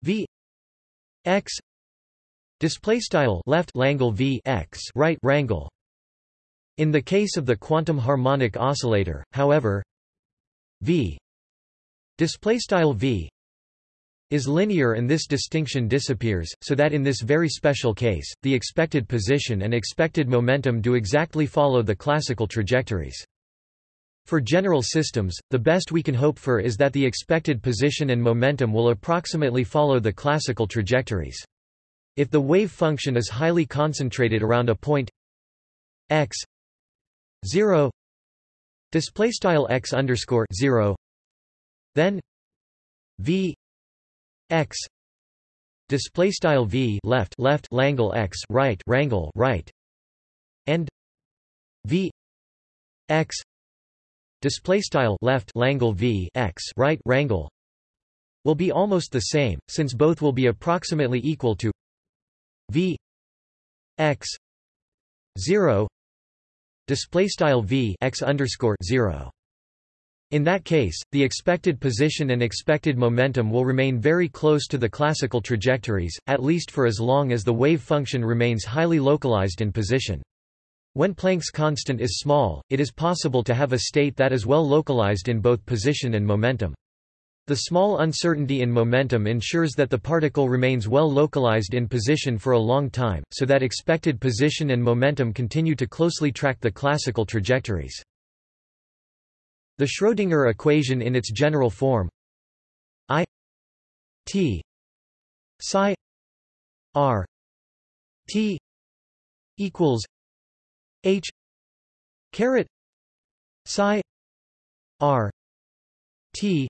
v x display style left langle v x right rangle in the case of the quantum harmonic oscillator however v Display style v is linear and this distinction disappears, so that in this very special case, the expected position and expected momentum do exactly follow the classical trajectories. For general systems, the best we can hope for is that the expected position and momentum will approximately follow the classical trajectories. If the wave function is highly concentrated around a point x 0 display style x underscore 0 then v x display style v left left langle x right rangle right. And v x display style left langle v x right rangle will be almost the same since both will be approximately equal to v x 0 display style v x underscore 0 in that case, the expected position and expected momentum will remain very close to the classical trajectories, at least for as long as the wave function remains highly localized in position. When Planck's constant is small, it is possible to have a state that is well localized in both position and momentum. The small uncertainty in momentum ensures that the particle remains well localized in position for a long time, so that expected position and momentum continue to closely track the classical trajectories. The Schrödinger equation in its general form. I T psi R T equals H caret psi r t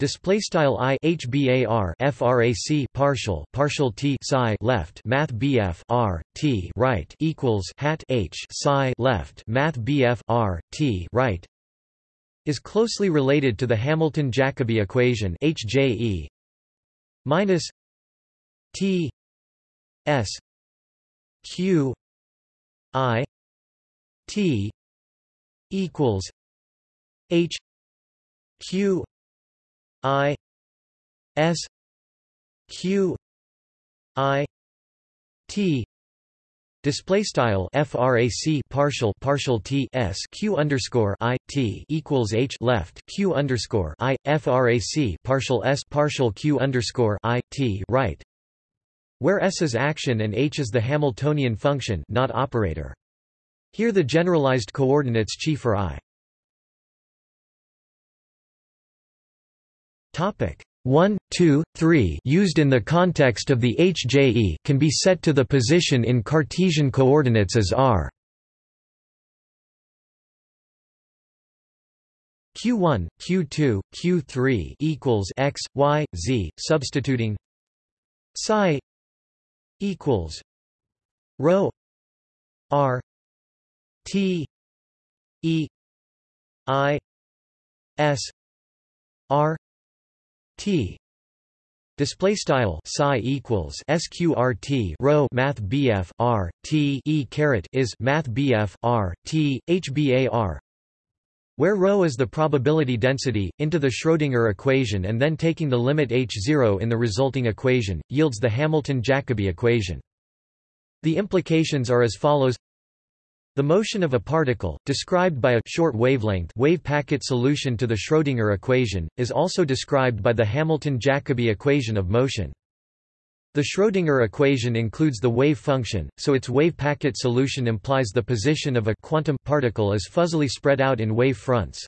display style i frac partial partial t psi left math bf r t right equals hat h psi left math bf r t right is closely related to the Hamilton-Jacobi equation HJE minus T S Q I T equals H Q I S Q I T Display style frac partial partial t s q underscore i t equals h left q underscore i frac partial s partial q underscore i t right, where s is action and h is the Hamiltonian function, not operator. Here the generalized coordinates chi for i. Topic 1, 2, 3 used in the context of the HJE can be set to the position in Cartesian coordinates as r. Q1, q2, q3 equals x, y, z, substituting psi equals rho r t e i s r T display style psi equals sqrt rho math bf r t e caret is math bf r t where ρ is the probability density, into the Schrödinger equation and then taking the limit h0 in the resulting equation, yields the Hamilton-Jacobi equation. The implications are as follows the motion of a particle, described by a short wavelength wave packet solution to the Schrödinger equation, is also described by the Hamilton-Jacobi equation of motion. The Schrödinger equation includes the wave function, so its wave packet solution implies the position of a quantum particle is fuzzily spread out in wave fronts.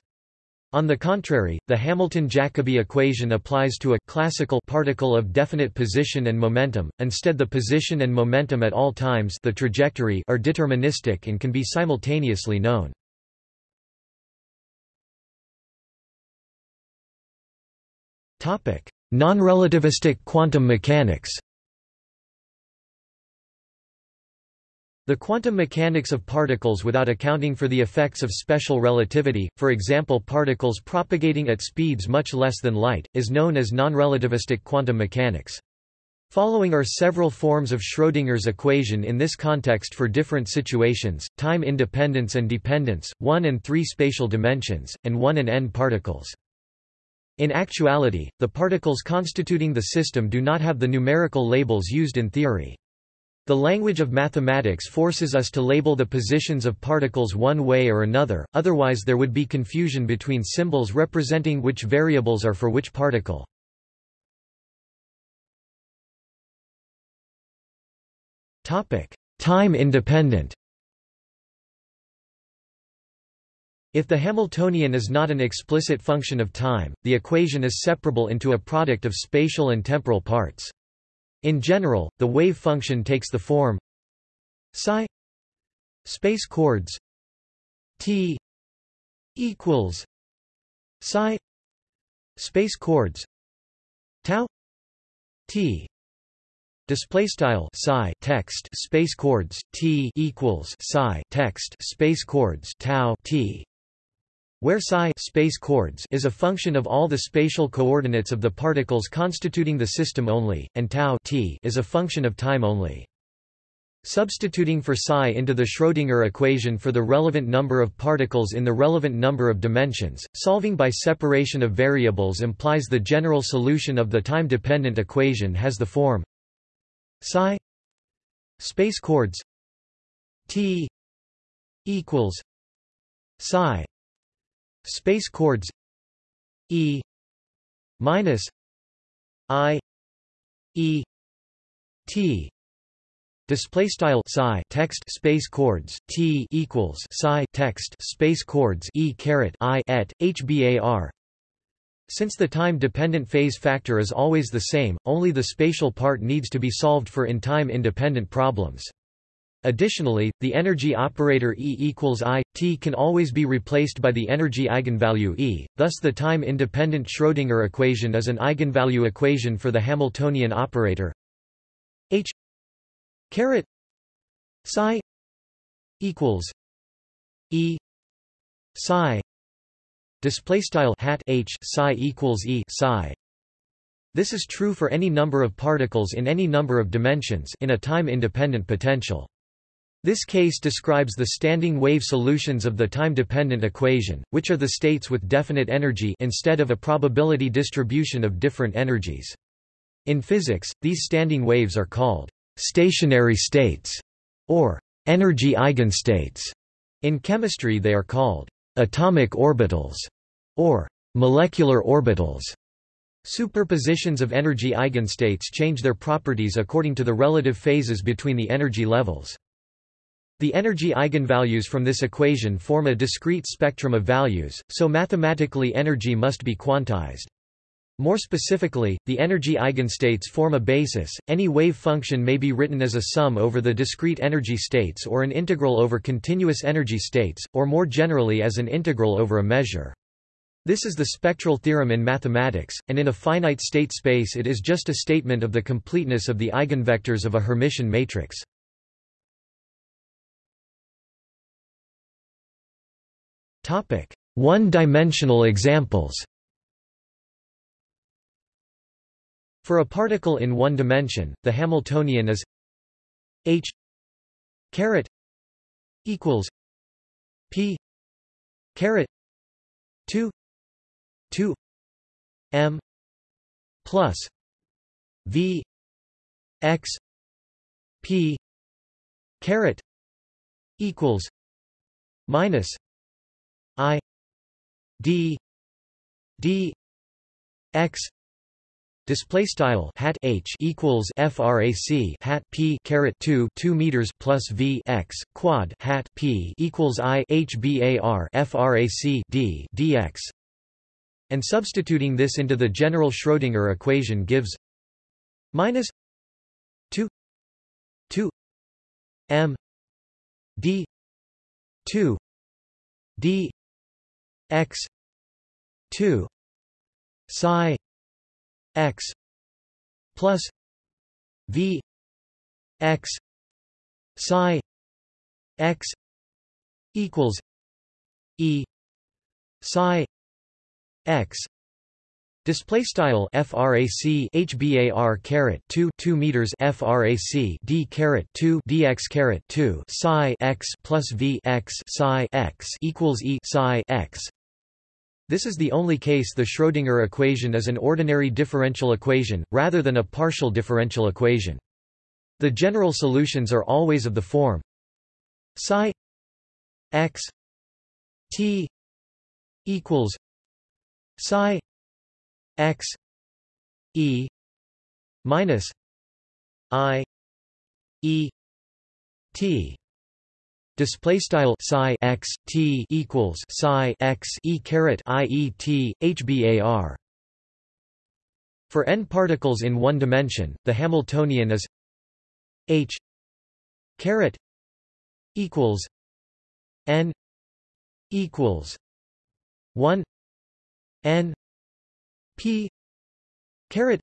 On the contrary, the Hamilton-Jacobi equation applies to a classical particle of definite position and momentum. Instead the position and momentum at all times the trajectory are deterministic and can be simultaneously known. Topic: Non-relativistic quantum mechanics. The quantum mechanics of particles without accounting for the effects of special relativity, for example particles propagating at speeds much less than light, is known as non-relativistic quantum mechanics. Following are several forms of Schrödinger's equation in this context for different situations, time independence and dependence, 1 and 3 spatial dimensions, and 1 and n particles. In actuality, the particles constituting the system do not have the numerical labels used in theory. The language of mathematics forces us to label the positions of particles one way or another, otherwise there would be confusion between symbols representing which variables are for which particle. Time independent If the Hamiltonian is not an explicit function of time, the equation is separable into a product of spatial and temporal parts. In general, the wave function takes the form psi space chords t equals psi space chords tau t. Display style psi text space chords t equals psi text space chords tau t where psi space chords is a function of all the spatial coordinates of the particles constituting the system only, and tau t is a function of time only. Substituting for psi into the Schrödinger equation for the relevant number of particles in the relevant number of dimensions, solving by separation of variables implies the general solution of the time-dependent equation has the form psi space chords t equals psi space chords e minus i e t display style psi text space chords t equals psi text space chords e caret i et hbar since the time-dependent phase factor is always the same, only the spatial part needs to be solved for in time-independent problems. Additionally, the energy operator E equals I, t can always be replaced by the energy eigenvalue E, thus the time-independent Schrödinger equation is an eigenvalue equation for the Hamiltonian operator H caret psi equals E psi display style hat H psi equals E psi this is true for any number of particles in any number of dimensions in a time-independent potential. This case describes the standing wave solutions of the time-dependent equation, which are the states with definite energy instead of a probability distribution of different energies. In physics, these standing waves are called stationary states or energy eigenstates. In chemistry they are called atomic orbitals or molecular orbitals. Superpositions of energy eigenstates change their properties according to the relative phases between the energy levels. The energy eigenvalues from this equation form a discrete spectrum of values, so mathematically energy must be quantized. More specifically, the energy eigenstates form a basis. Any wave function may be written as a sum over the discrete energy states or an integral over continuous energy states, or more generally as an integral over a measure. This is the spectral theorem in mathematics, and in a finite state space it is just a statement of the completeness of the eigenvectors of a Hermitian matrix. One-dimensional examples. For a particle in one dimension, the Hamiltonian is h caret equals p caret 2 2 m plus v x p caret equals minus D D X Display style hat h equals frac hat p caret 2 2 meters plus v x quad hat p equals i h bar frac d dx, and substituting this into the general Schrödinger equation gives minus 2 2 m d 2 d x 2 psi x plus v x psi x equals e psi x. Display style frac hbar caret 2 2 meters frac d caret 2 dx caret 2 psi x plus v x psi x equals e psi x this is the only case the Schrödinger equation is an ordinary differential equation, rather than a partial differential equation. The general solutions are always of the form psi x t equals psi x e minus i e t Display style psi x t equals psi x e caret i e t h bar. For n particles in one dimension, the Hamiltonian is h caret equals n equals one n p caret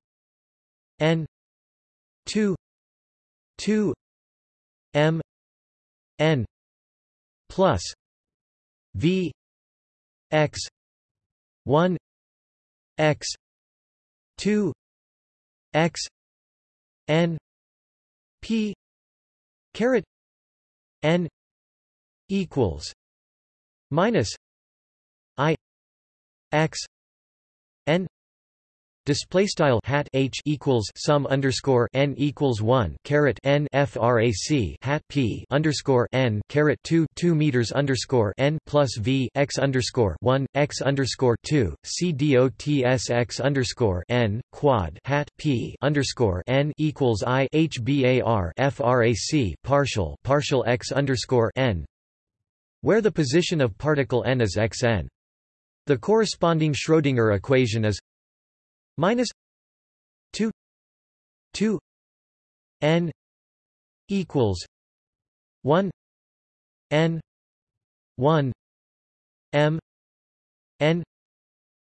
n two two m n plus v x 1 x 2 x n p caret n equals minus i x n Display style hat h equals sum underscore n equals one caret n frac hat p underscore n caret two two meters underscore n plus v x underscore one x underscore two c dots x underscore n quad hat p underscore n equals i h bar frac partial partial x underscore n, where the position of particle n is xn. The corresponding Schrödinger equation is minus 2 2 n equals 1 n 1 m n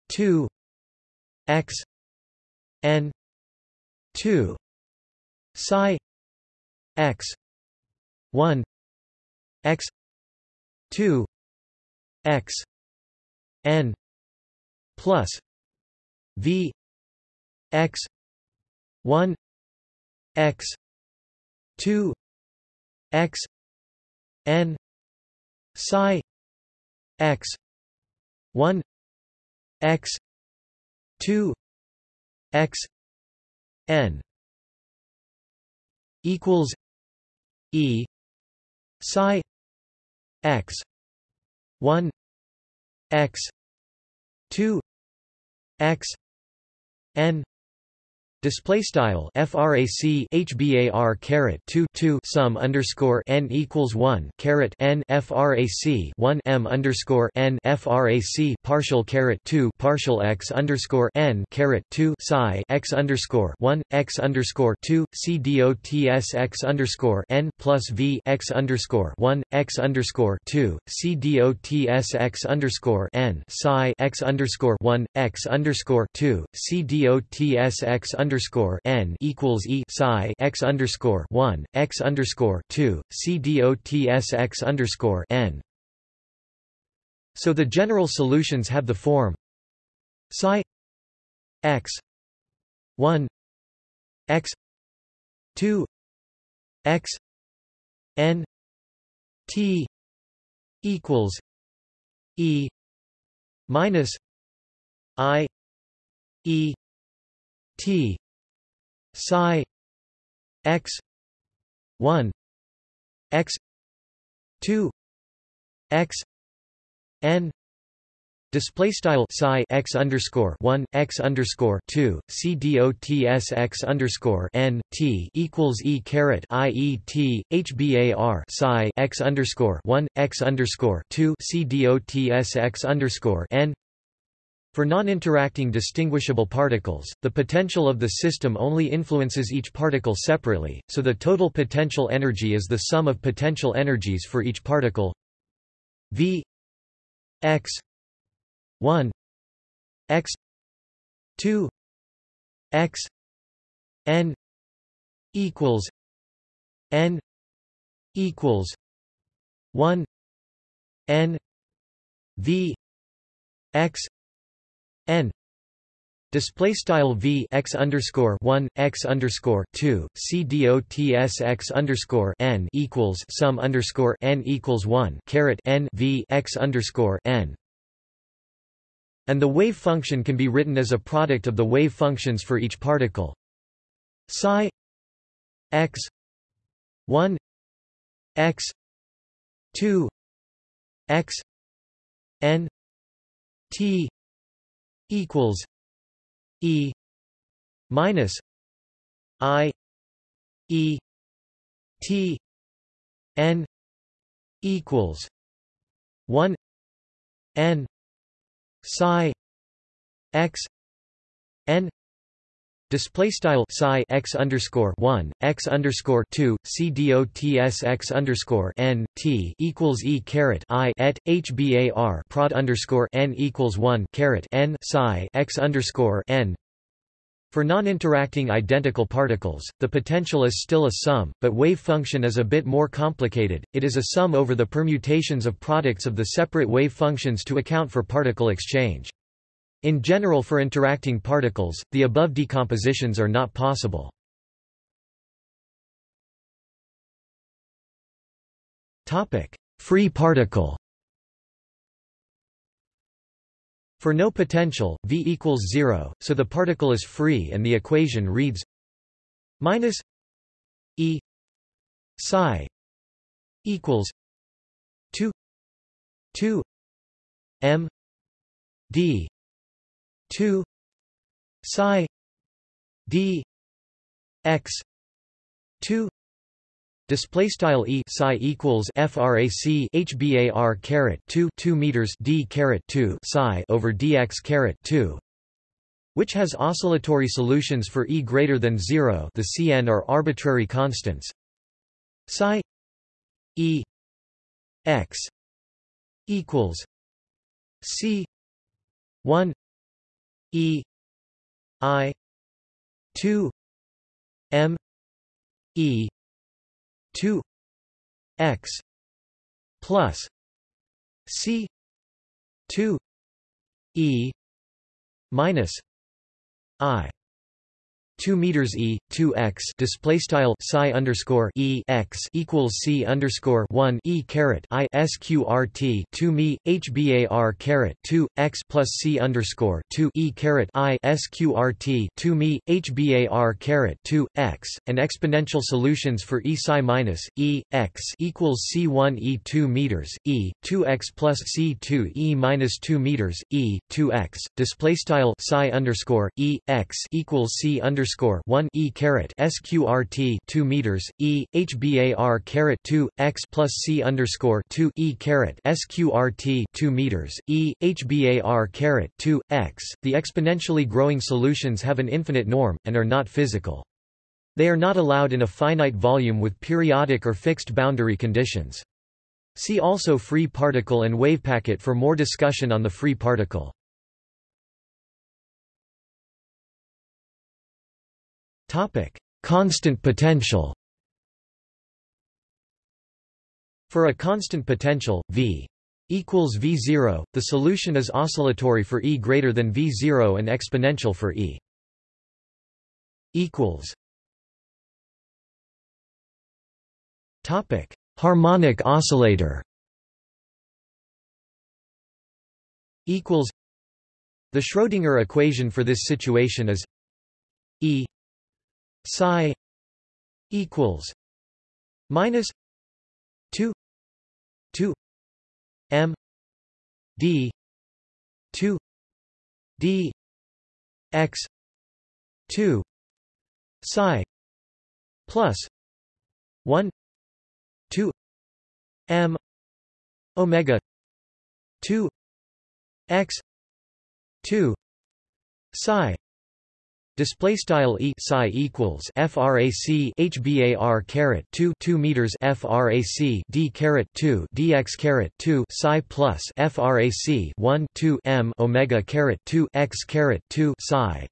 2 x n 2 psi x 1 x 2 x n plus v x 1 x 2 x n psi x 1 x 2 x n equals e psi x 1 x 2 x n Display style frac hbar caret 2 2 sum underscore n equals 1 caret n frac 1 m underscore n frac partial caret 2 partial x underscore n caret 2 psi x underscore 1 x underscore 2 c dots x underscore n plus v x underscore 1 x underscore 2 c dots x underscore n psi x underscore 1 x underscore 2 c dots x underscore underscore n equals e psi x underscore one x underscore two c dots x underscore n. So the general solutions have the form psi x one x two x n t equals e minus i e t psi x 1 x 2 x n Display style psi x underscore one x underscore two c dots x underscore n t equals e caret i e t h bar psi x underscore one x underscore two c dots x underscore n for non-interacting distinguishable particles, the potential of the system only influences each particle separately, so the total potential energy is the sum of potential energies for each particle. V x 1 x 2 x n equals n equals 1 n v x n display style v x underscore one x underscore two c dots x underscore n equals sum underscore n equals one caret n v x underscore n. And the wave function can be written as a product of the wave functions for each particle. Psi x one x two x n t equals E minus I E T N equals one N psi x N Display style psi x underscore one x underscore two c dots x underscore n t equals e caret i et hbar prod underscore n equals one caret n psi x underscore n. For non-interacting identical particles, the potential is still a sum, but wave function is a bit more complicated. It is a sum over the permutations of products of the separate wave functions to account for particle exchange. In general for interacting particles, the above decompositions are not possible. Free particle For no potential, V equals zero, so the particle is free and the equation reads minus E psi equals 2 2 m d 2 psi d x 2 Display style e psi equals frac hbar caret 2 2 meters d caret 2 psi over dx caret 2, which has oscillatory solutions for e greater than 0. The Cn are arbitrary constants. Psi E x equals C one E I two M E two x plus C two E minus I 2 meters e 2 x display style psi underscore e x equals c underscore 1 e caret i sqrt 2 me hbar caret 2 x plus c underscore 2 e caret i sqrt 2 me hbar caret 2 x and exponential solutions for e psi minus e x equals c 1 e 2 meters e 2 x plus c 2 e minus 2 meters e 2 x display style psi underscore e x equals c underscore underscore one E caret sqrt two meters E HBAR caret two x plus C underscore two E caret sqrt two meters E HBAR caret two x. The exponentially growing solutions have an infinite norm and are not physical. They are not allowed in a finite volume with periodic or fixed boundary conditions. See also free particle and wave packet for more discussion on the free particle. Topic: Constant potential. For a constant potential, V equals V0, the solution is oscillatory for E greater than V0 and exponential for E equals. Topic: Harmonic oscillator. Equals. The Schrödinger equation for this situation is E psi equals minus 2 2 m d 2 d x 2 psi plus 1 2 m omega 2 x 2 psi Display style e psi equals frac hbar caret 2 2 meters frac d caret 2 dx caret 2 psi plus frac 1 2 m omega caret 2 x caret 2 psi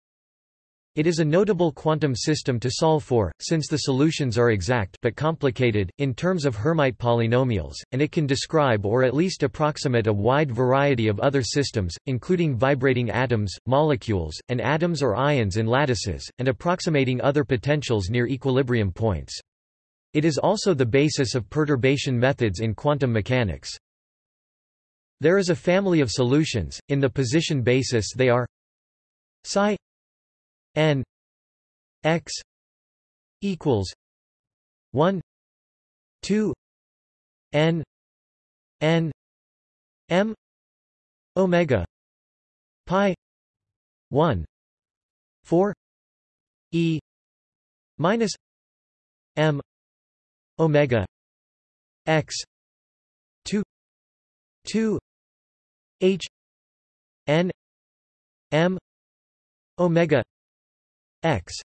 it is a notable quantum system to solve for, since the solutions are exact but complicated, in terms of Hermite polynomials, and it can describe or at least approximate a wide variety of other systems, including vibrating atoms, molecules, and atoms or ions in lattices, and approximating other potentials near equilibrium points. It is also the basis of perturbation methods in quantum mechanics. There is a family of solutions, in the position basis they are psi n x equals 1 2 n n m omega pi 1 4 e minus m omega x 2 2 h n m omega x.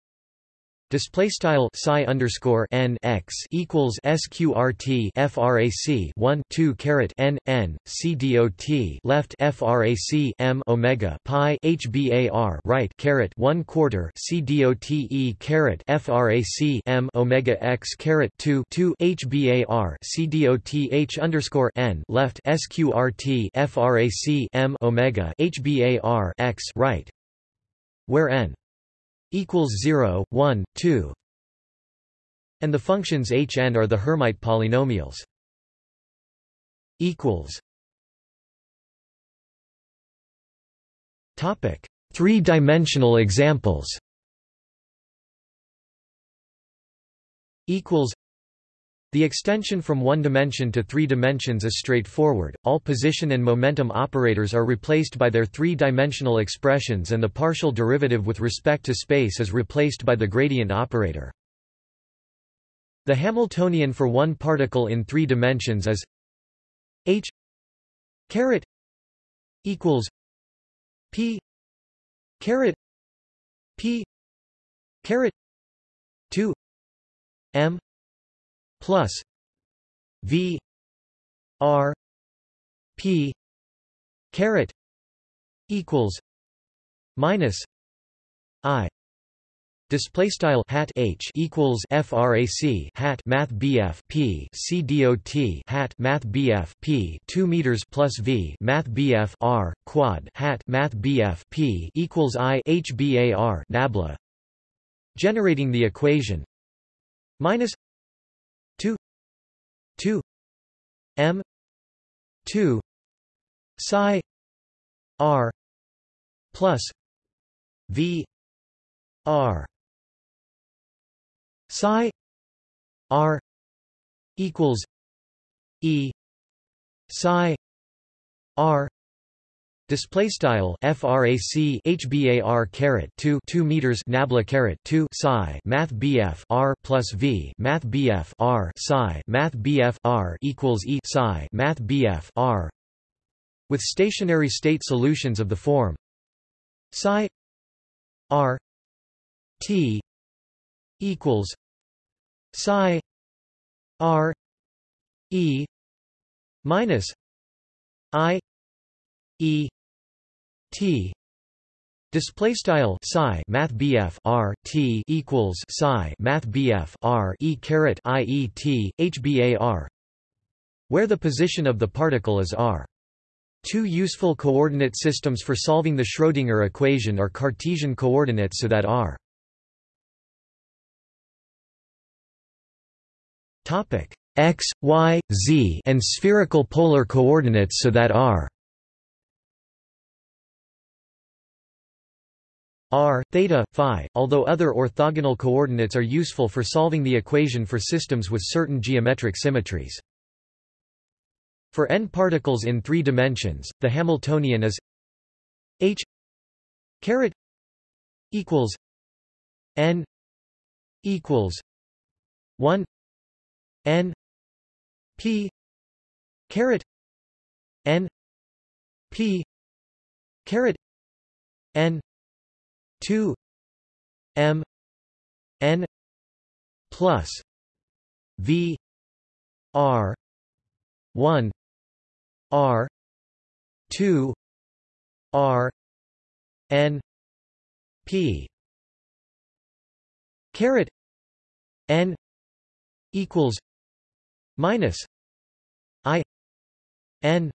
Display style psi underscore n x equals sqrt frac 1 2 caret n n c dot left frac m omega pi hbar right caret 1 quarter c dot e caret frac m omega x caret 2 2 hbar c dot h underscore n left sqrt frac m omega hbar x right where n equals 0, 1, 2 and the functions Hn are the Hermite polynomials. equals Topic: Three-dimensional examples. Equals the extension from one dimension to three dimensions is straightforward, all position and momentum operators are replaced by their three-dimensional expressions and the partial derivative with respect to space is replaced by the gradient operator. The Hamiltonian for one particle in three dimensions is h caret equals p caret p caret 2 m plus v r p caret equals minus i Display style hat h equals frac hat math bf p c dot hat math bf p two meters plus v math bf r quad hat math bf p equals i h bar nabla. Generating the equation minus m two psi r plus v r psi r equals e psi r Display style frac hbar caret 2 2 meters nabla caret 2 psi math bf r plus v math bf r psi math bf r equals e psi math bf r. With stationary state solutions of the form. Psi r t equals psi r e minus i e t. Display style psi math BF R T equals psi math BF R E caret I E T H B A R where the position of the particle is r. Two useful coordinate systems for solving the Schrödinger equation are Cartesian coordinates so that r. Topic. X, y, z and spherical polar coordinates so that r r, theta, phi, although other orthogonal coordinates are useful for solving the equation for systems with certain geometric symmetries. For n particles in three dimensions, the Hamiltonian is h caret equals n equals 1 n p caret n p caret n 2 m n plus v r 1 r 2 r n p. Caret n equals minus i n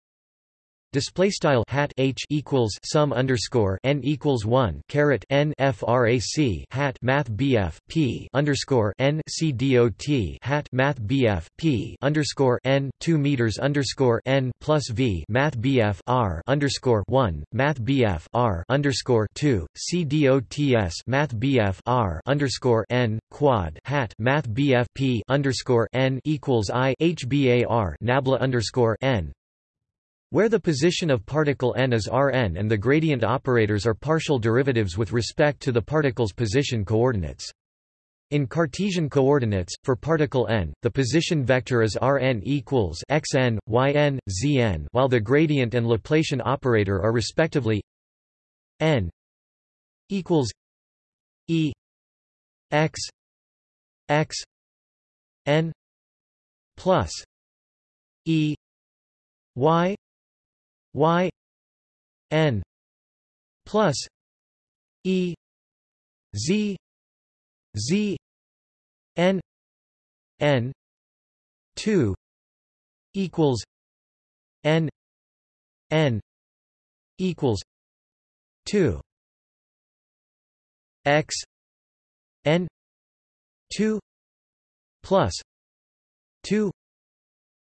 Display style hat h equals sum underscore n equals one caret n frac hat math bf p underscore n c dot hat math bf p underscore n two meters underscore n plus v math bf r underscore one math bf r underscore two c dots math bf r underscore n quad hat math bf p underscore n equals i h bar nabla underscore n where the position of particle n is Rn and the gradient operators are partial derivatives with respect to the particle's position coordinates. In Cartesian coordinates, for particle n, the position vector is Rn equals xn, yn, zn while the gradient and Laplacian operator are respectively n equals e x x n plus e y y n plus e z z n n 2 equals n n equals 2 x n 2 plus 2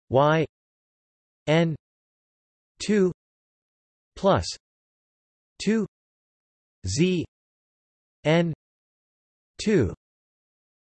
y n 2 plus 2 z n 2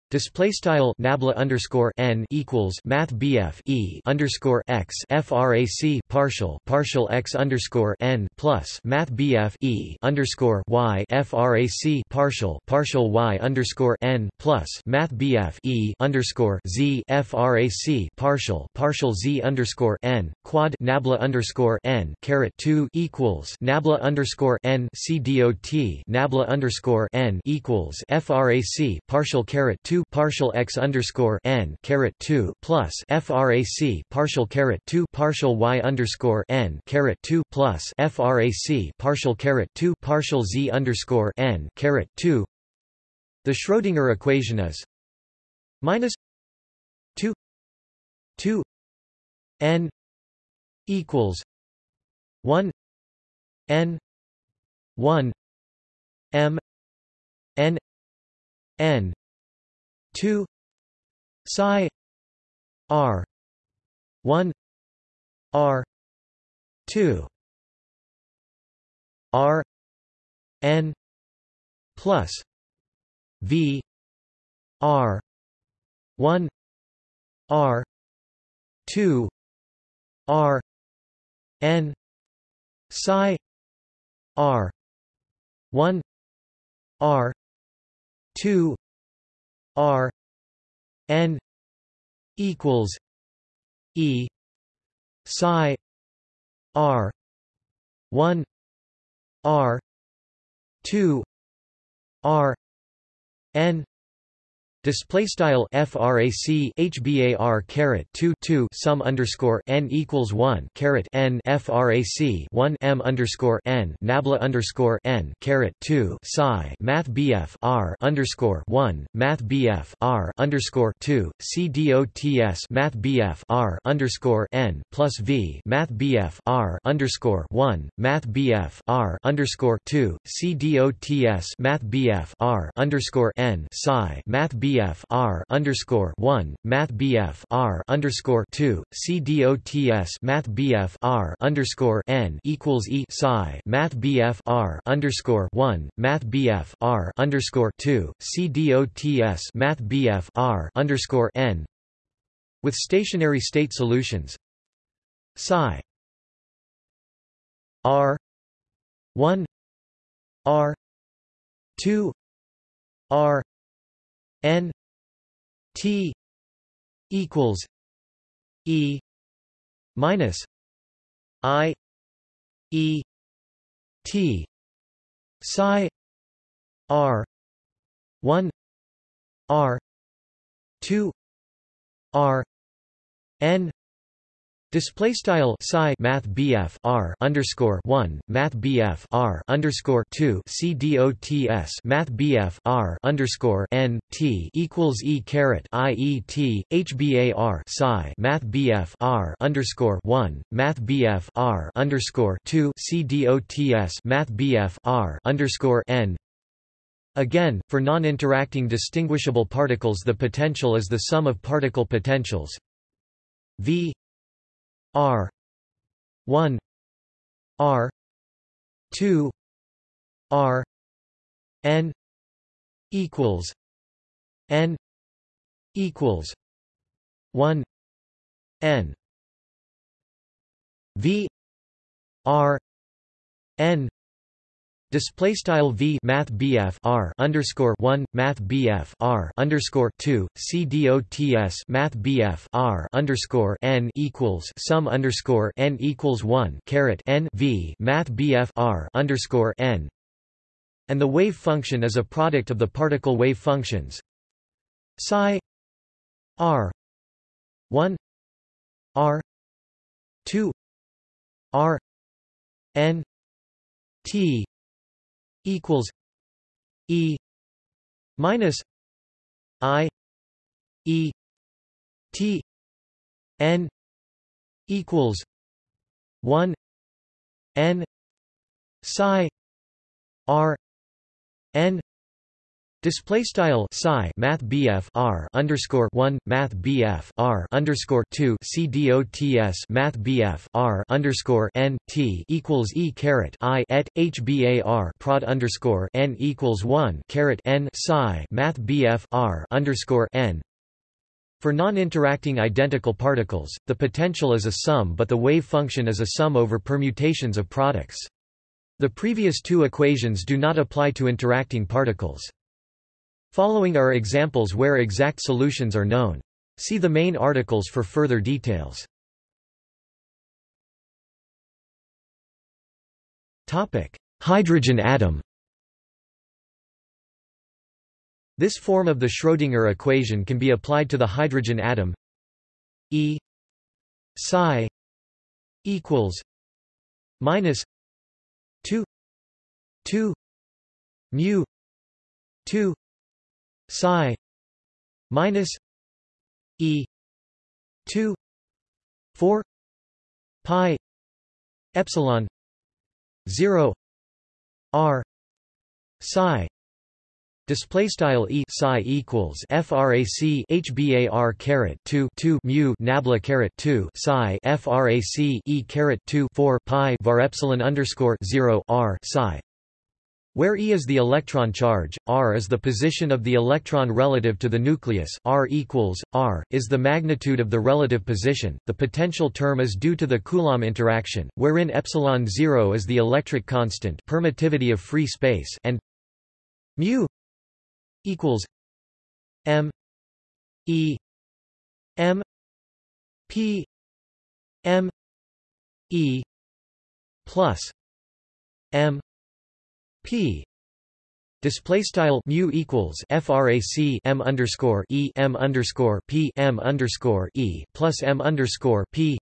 Display style nabla underscore n equals math bf e underscore x frac partial partial x underscore n plus math bf e underscore y frac partial partial y underscore n plus math bf e underscore z frac partial partial z underscore n quad nabla underscore n caret two equals nabla underscore n c dot nabla underscore n equals frac partial caret two 2 partial x underscore n caret 2 plus frac partial caret 2 partial y underscore n caret 2 plus frac partial caret 2 partial z underscore n caret 2 the Schrödinger equation is minus 2 2 n equals 1 n 1 m n n 2 psi r 1 r 2 r n plus v r 1 r 2 r n psi r 1 r 2 r n equals e psi r 1 r 2 r n Display style frac hbar caret 2 2 sum underscore n equals 1 caret n frac 1 m underscore n nabla underscore n caret 2 psi math bf r underscore 1 math bf r underscore 2 c dots math bf r underscore n plus v math bf r underscore 1 math bf r underscore 2 c dots math bf r underscore n psi math bf BF R underscore one Math BF R underscore two CDOTS Math BF R underscore N equals E psi Math BF R underscore one Math BF R underscore two CDOTS Math BF R underscore N. With stationary state solutions. Psi. R. one. R. two. R N T equals E minus I E T psi R one R two R N Display style psi math BF R underscore one Math BF R underscore two C D O T S Math BF R underscore N T equals E caret I E T H B A R psi Math BF R underscore one Math BF R underscore two C D O T S Math BF R underscore N. Again, for non-interacting distinguishable particles the potential is the sum of particle potentials. V R. one. R. two. R. N equals N equals one N V R N Display style v math bf r underscore one math bf r underscore two c dots math bf r underscore n equals sum underscore n equals one caret n v math bf r underscore n, and the wave function is a product of the particle wave functions. Psi r one r two r n t equals E minus I E T N equals one N psi R N Display style psi Math BF R underscore one Math BF R underscore two C dots Math BF R underscore N T equals E caret I et HBAR prod underscore N equals one caret N psi Math BF R underscore N for non-interacting identical particles, the potential is a sum but the wave function is a sum over permutations of products. The previous two equations do not apply to interacting particles. Following are examples where exact solutions are known. See the main articles for further details. Topic: Hydrogen atom This form of the Schrödinger equation can be applied to the hydrogen atom E psi equals minus 2 2 mu 2 psi minus E 2 4 pi epsilon 0 r psi Display style e psi equals frac hbar caret 2 2 mu nabla caret 2 psi frac e caret 2 4 pi var epsilon underscore 0 r psi where E is the electron charge, r is the position of the electron relative to the nucleus, r equals, r, is the magnitude of the relative position, the potential term is due to the Coulomb interaction, wherein epsilon 0 is the electric constant permittivity of free space and mu equals M E M P M E plus M P Display style mu equals frac m underscore e m underscore p m underscore e plus m underscore p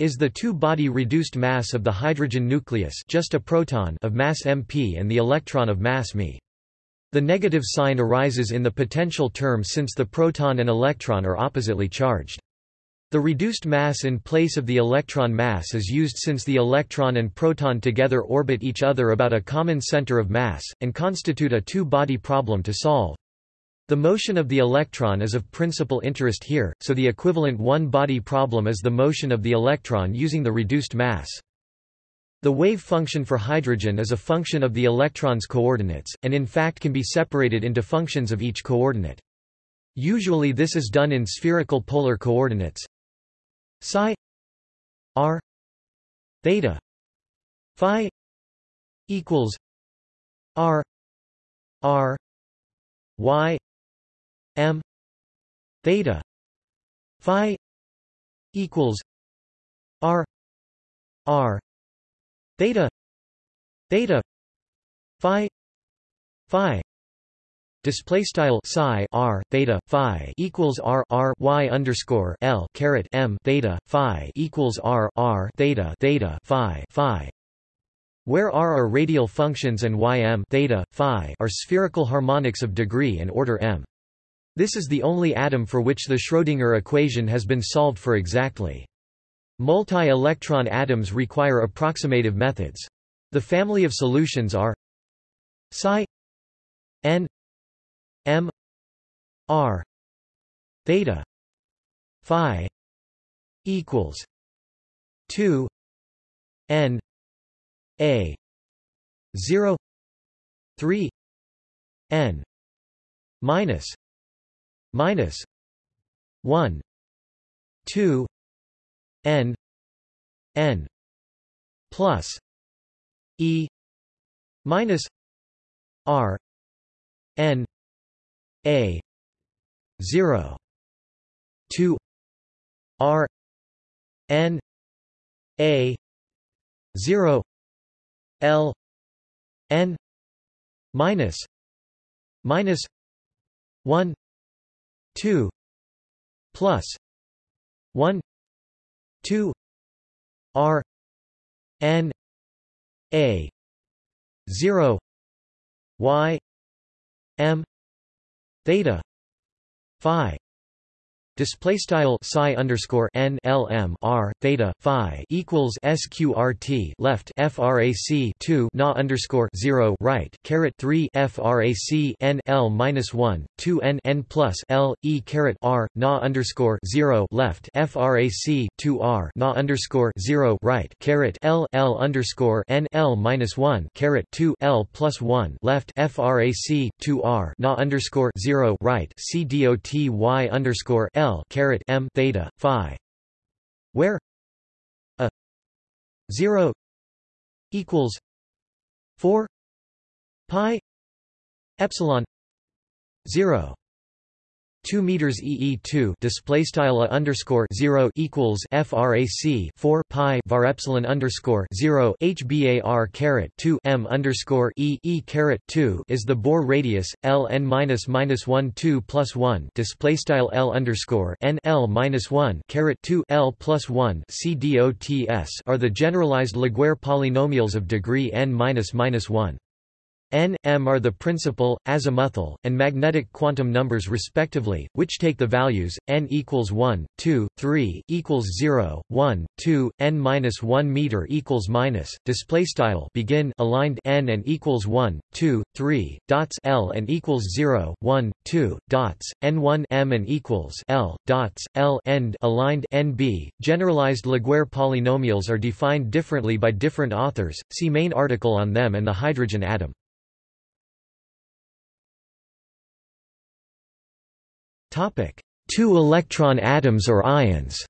is the two-body reduced mass of the hydrogen nucleus just a proton of mass mp and the electron of mass me. The negative sign arises in the potential term since the proton and electron are oppositely charged. The reduced mass in place of the electron mass is used since the electron and proton together orbit each other about a common center of mass, and constitute a two-body problem to solve. The motion of the electron is of principal interest here, so the equivalent one-body problem is the motion of the electron using the reduced mass. The wave function for hydrogen is a function of the electron's coordinates, and in fact can be separated into functions of each coordinate. Usually this is done in spherical polar coordinates psi r theta phi equals r r y m theta phi equals r r theta theta phi phi display style psi r theta phi equals r r y underscore l caret m theta phi equals r r theta theta phi phi where r are radial functions and ym theta phi are spherical harmonics of degree and order m this is the only atom for which the Schrödinger equation has been solved for exactly Multi-electron atoms require approximative methods. The family of solutions are psi m r theta phi equals 2 n a 0 3 n minus minus 1 2 n n plus e minus r n a 0 2 r n a 0 l n minus minus 1 2 plus 1 2 R N A 0 Y M theta. Phi Display style psi underscore n l m r theta phi equals sqrt left frac 2 na underscore 0 right caret 3 frac n l minus 1 2 n n plus l e caret r na underscore 0 left frac 2 r na underscore 0 right caret l l underscore n l minus 1 caret 2 l plus 1 left frac 2 r na underscore 0 right c dot y underscore l L caret M theta phi where a 0 equals 4 pi epsilon 0 2 meters EE2 display style a underscore 0 equals frac 4 pi var epsilon underscore 0 hbar caret 2 m underscore e e caret 2 is the Bohr radius L n minus minus 1 2 plus 1 display style L underscore n L minus 1 caret 2 L plus 1 c dots are the generalized Laguerre polynomials of degree n minus minus 1. N, m are the principal, azimuthal, and magnetic quantum numbers respectively, which take the values n equals 1, 2, 3 equals 0, 1, 2, n minus 1 meter equals minus display style begin aligned n and equals 1, 2, 3 dots l and equals 0, 1, 2 dots n1 m and equals l dots l end aligned nb. Generalized Laguerre polynomials are defined differently by different authors. See main article on them and the hydrogen atom. Two electron atoms or ions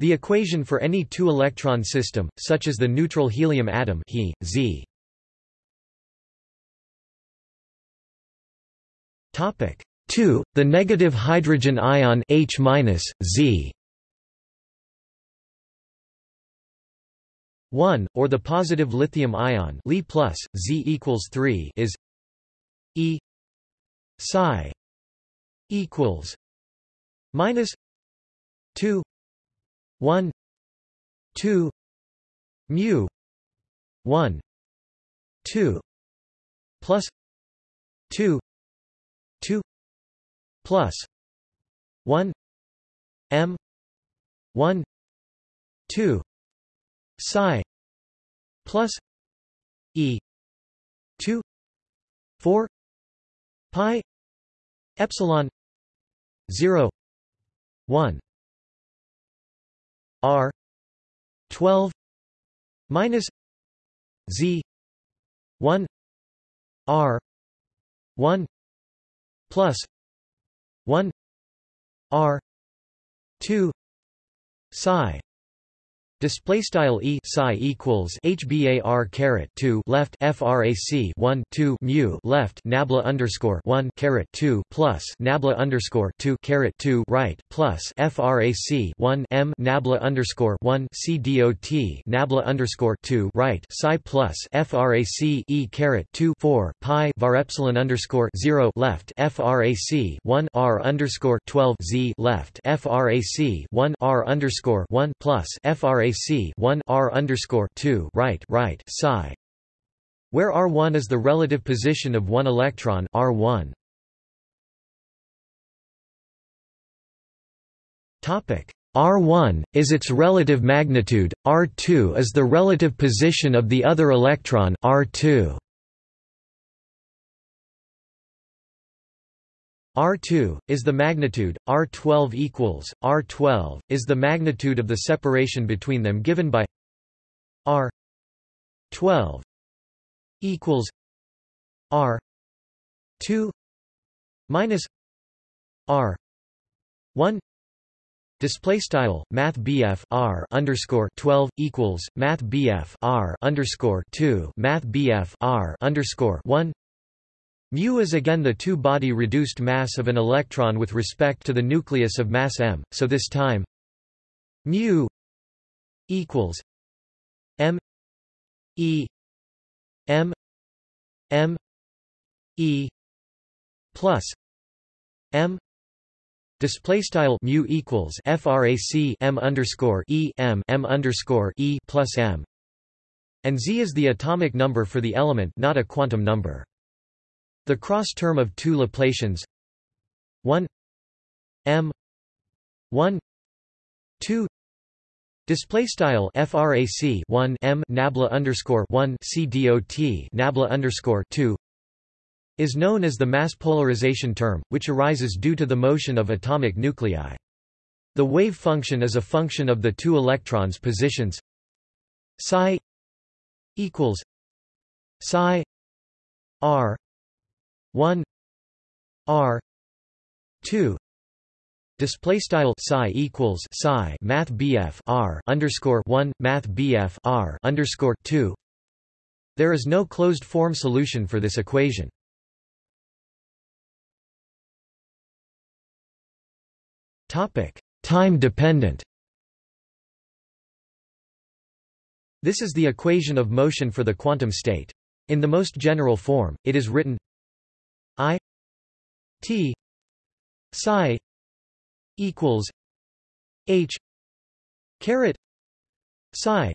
The equation for any two-electron system, such as the neutral helium atom He, Z. Topic 2. The negative hydrogen ion H Z 1, or the positive lithium ion Li plus, Z equals 3 is E psi equals minus 2 1 2 mu 1 2 plus 2 2 plus 1 m 1 2 psi plus e 2 4 pi epsilon 0 1 r 12 minus z 1 r 1 plus 1 r 2 psi Display style e psi equals hbar caret two left frac one two mu left nabla underscore one caret two plus nabla underscore two caret two right plus frac one m nabla underscore one c dot nabla underscore two right psi plus frac e caret two four pi var epsilon underscore zero left frac one r underscore twelve z left frac one r underscore one plus frac frac 1 r underscore 2 right right psi, where r1 is the relative position of one electron r1. Topic R1, is its relative magnitude, R2 is the relative position of the other electron R2. R2 is the magnitude, R12 equals R12 is the magnitude of the separation between them given by R12 equals R2 minus R1 Display style Math R underscore twelve equals Math R underscore two Math R underscore one Mu is again the two-body reduced mass of an electron with respect to the nucleus of mass m, so this time mu equals m e m m e plus m display style mu equals frac m underscore e m m underscore e plus m and z is the atomic number for the element not a quantum number the cross term of two Laplacians. 1 m. 1 2 Display style frac 1 m nabla underscore 1 c dot nabla underscore 2 is known as the mass polarization term, which arises due to the motion of atomic nuclei. The wave function is a function of the two electrons' positions. Psi equals psi r 1 r 2 display style psi equals psi math bf r underscore 1 math bf r underscore 2 there is no closed form solution for this equation. Topic time dependent. This is the equation of motion for the quantum state. In the most general form it is written I T psi equals H caret psi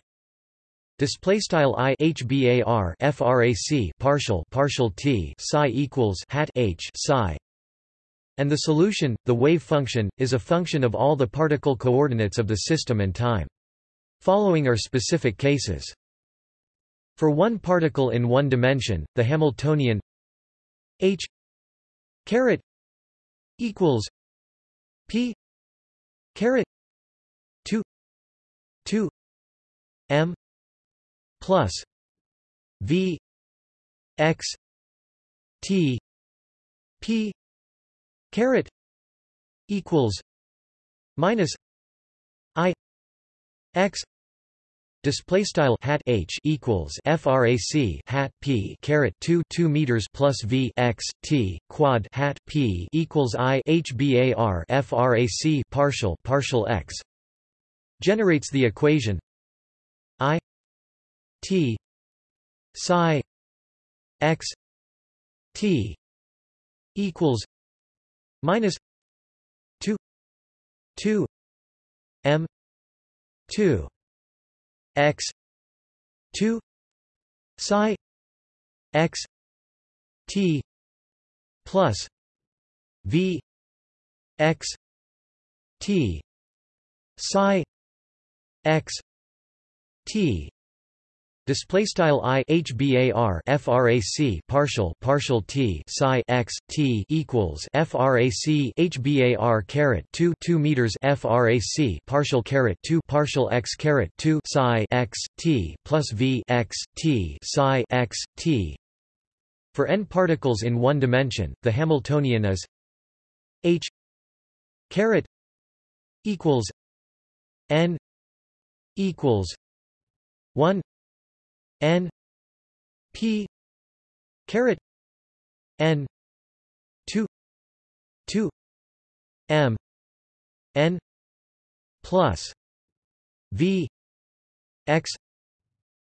display style i frac partial partial t psi equals hat h psi. And the solution the wave function is a function of all the particle coordinates of the system and time. Following are specific cases. For one particle in one dimension the hamiltonian h caret equals p caret 2 2 m plus v x t p caret equals minus i x Display style hat h equals frac hat p caret 2 2 meters plus v x t quad hat p equals i h bar frac partial partial x generates the equation i t psi x t equals minus 2 2 m 2 x 2 psi x t plus v x t psi x t Display style i hbar frac partial partial t psi x t equals frac hbar caret 2 2 meters frac partial caret 2 partial x caret 2 psi x t plus v x t psi x t. For n particles in one dimension, the Hamiltonian is h caret equals n equals 1 n p caret n 2 2 m n plus v x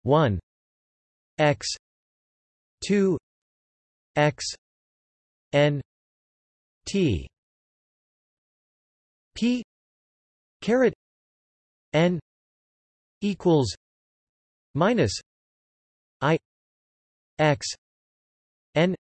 1 x 2 x n t p caret n equals minus i x n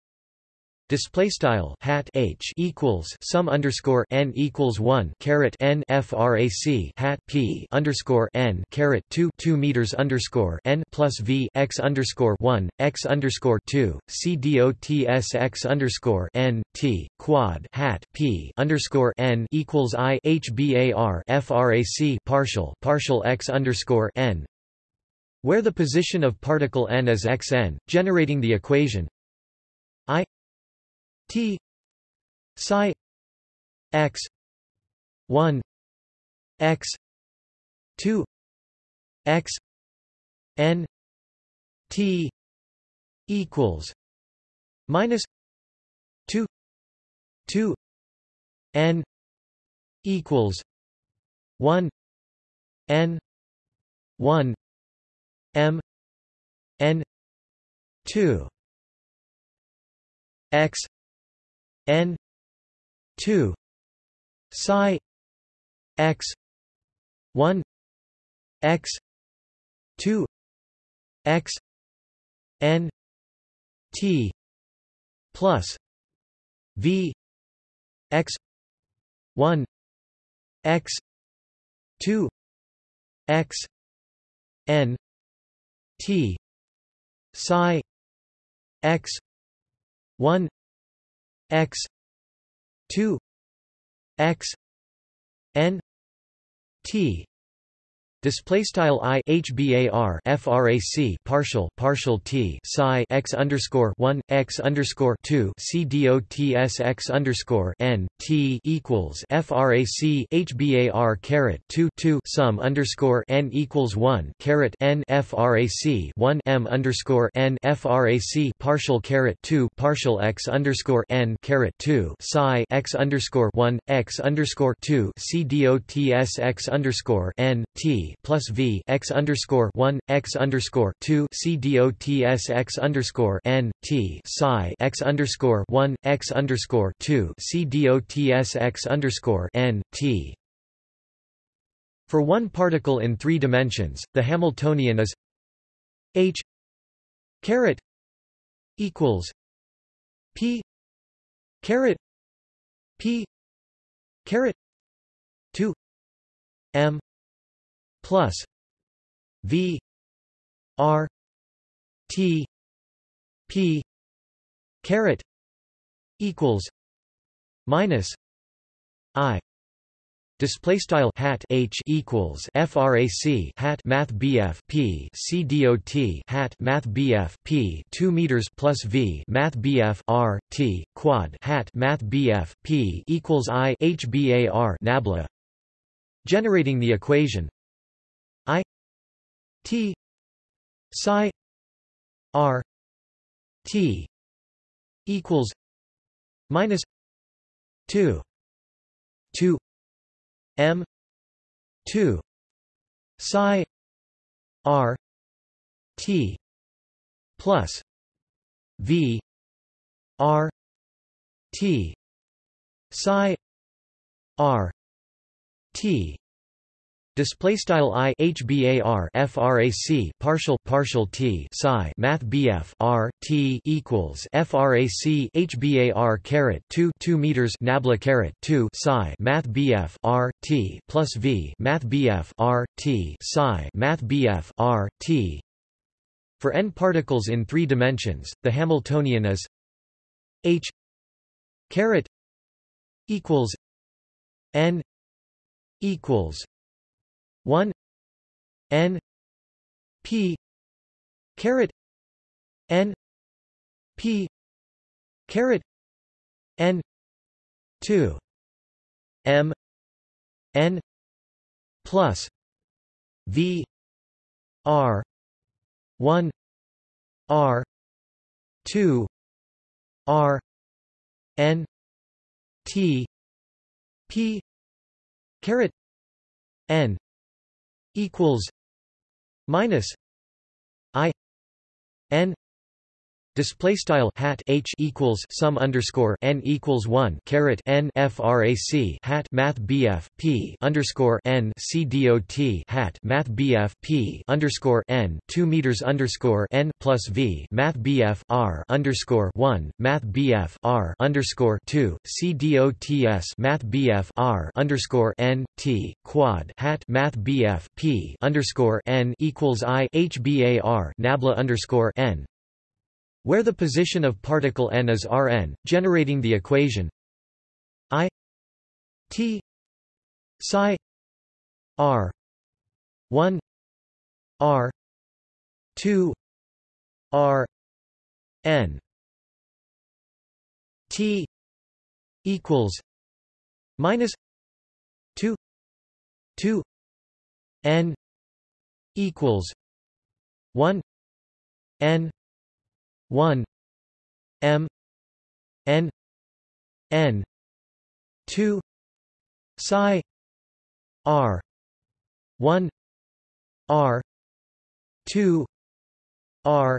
Display style hat h equals sum underscore n equals one caret n frac hat p underscore n caret two two meters underscore n plus v x underscore one x underscore two c dots x underscore n t quad hat p underscore n equals i h bar frac partial partial x underscore n where the position of particle n is xn, generating the equation i t psi x 1 x 2 x n t equals minus 2 2 n equals 1 n 1 M N two X N two Psi X one X two X N T plus V X one X two X N T. Psi. X. 1 x. 2 x. N. T display style i hbar frac partial partial t psi x underscore one x underscore two c dots x underscore n t equals frac hbar caret two two sum underscore n equals one caret n frac one m underscore n frac partial caret two partial x underscore n caret two psi x underscore one x underscore two c dots x underscore n t plus v x underscore one x underscore two c dots x underscore n t psi x underscore one x underscore two c dots x underscore n t. For one particle in three dimensions, the Hamiltonian is h caret equals p caret p caret 2 m plus V R T P caret equals minus I Display style hat H equals frac hat Math BF P C dot hat Math BF P two meters plus V Math BF R T quad hat Math BF P equals I H BAR nabla. Generating the equation T psi R T equals minus two two M two psi R T plus V R T psi R T Display style i hbar frac partial partial t psi math bf r t equals frac hbar caret 2 2 meters nabla caret 2 psi math bf r t plus v math bf r t psi math bf r t. For n particles in three dimensions, the Hamiltonian is h caret equals n equals 1 n p caret n p caret n 2 m n plus v r 1 r 2 r n t p caret n equals minus I N Display style hat H equals sum underscore n equals one caret n frac hat Math BF P underscore n C dot hat Math BF P underscore n two meters underscore n plus V Math BF R underscore one Math BF R underscore two C dots Math BF R underscore n T quad hat Math BF P underscore n equals I H BAR nabla underscore n where the position of particle n is Rn, generating the equation I T psi R 1 R 2 R n T equals minus 2 2 n equals 1 n 1 m n n 2 psi r 1 r 2 r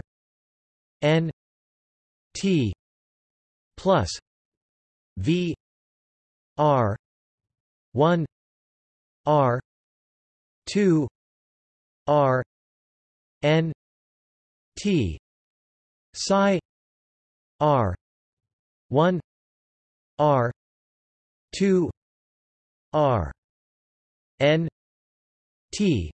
n t plus v r 1 r 2 r n t psi r 1 r 2 r n t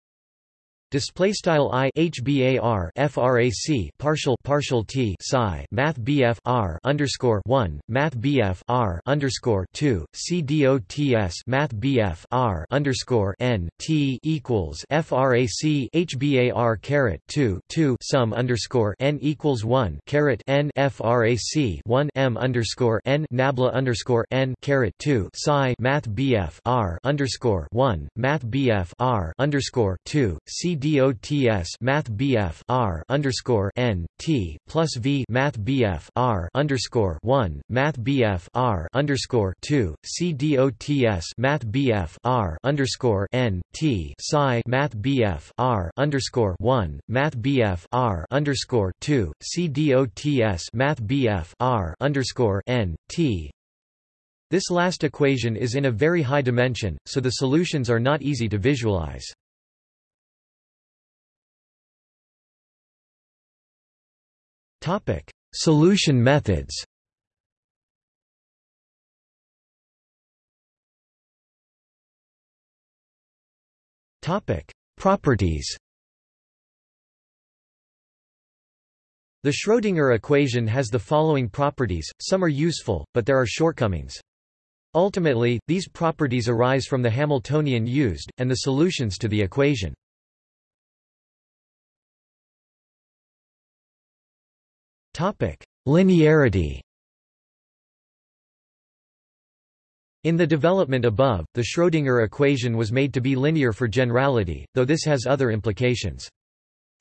Display style i hbar frac partial partial t psi math bf r underscore one math bf r underscore two c dots math bf r underscore n t equals frac hbar caret two two sum underscore n equals one caret n frac one m underscore n nabla underscore n caret two psi math bf r underscore one math bf r underscore two c dots math BF R underscore N T plus V math BF R underscore one math BF R underscore two C dots math BF R underscore N T psi math BF R underscore one math BF R underscore two C dots math BF R underscore N T this last equation is in a very high dimension, so the solutions are not easy to visualize. Topic: Solution methods. Topic: Properties. The Schrödinger equation has the following properties, some are useful, but there are shortcomings. Ultimately, these properties arise from the Hamiltonian used, and the solutions to the equation. Linearity In the development above, the Schrödinger equation was made to be linear for generality, though this has other implications.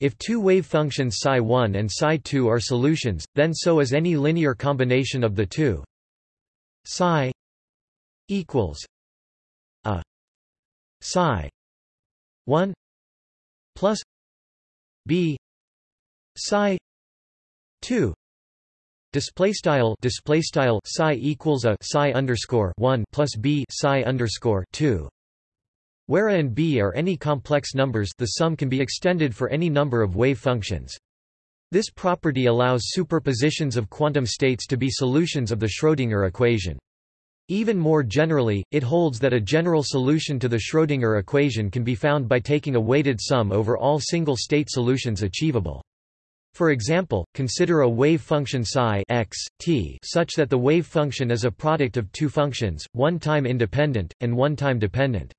If two wave functions psi1 and psi2 are solutions, then so is any linear combination of the two. psi equals a psi 1 plus b psi 2 display style display style psi equals a psi underscore 1 plus b psi underscore 2 where a and b are any complex numbers the sum can be extended for any number of wave functions. This property allows superpositions of quantum states to be solutions of the Schrödinger equation. Even more generally, it holds that a general solution to the Schrödinger equation can be found by taking a weighted sum over all single-state solutions achievable. For example, consider a wave function psi x, t such that the wave function is a product of two functions, one time independent, and one time dependent.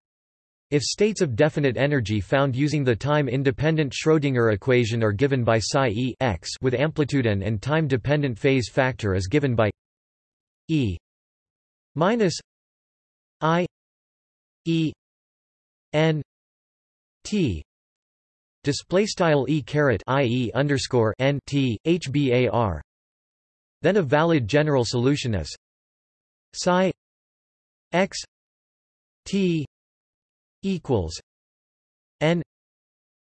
If states of definite energy found using the time-independent Schrödinger equation are given by psi e x with amplitude n and time-dependent phase factor is given by e minus i e n t display style e caret ie underscore n t hbar. Then a valid general solution is psi x t equals n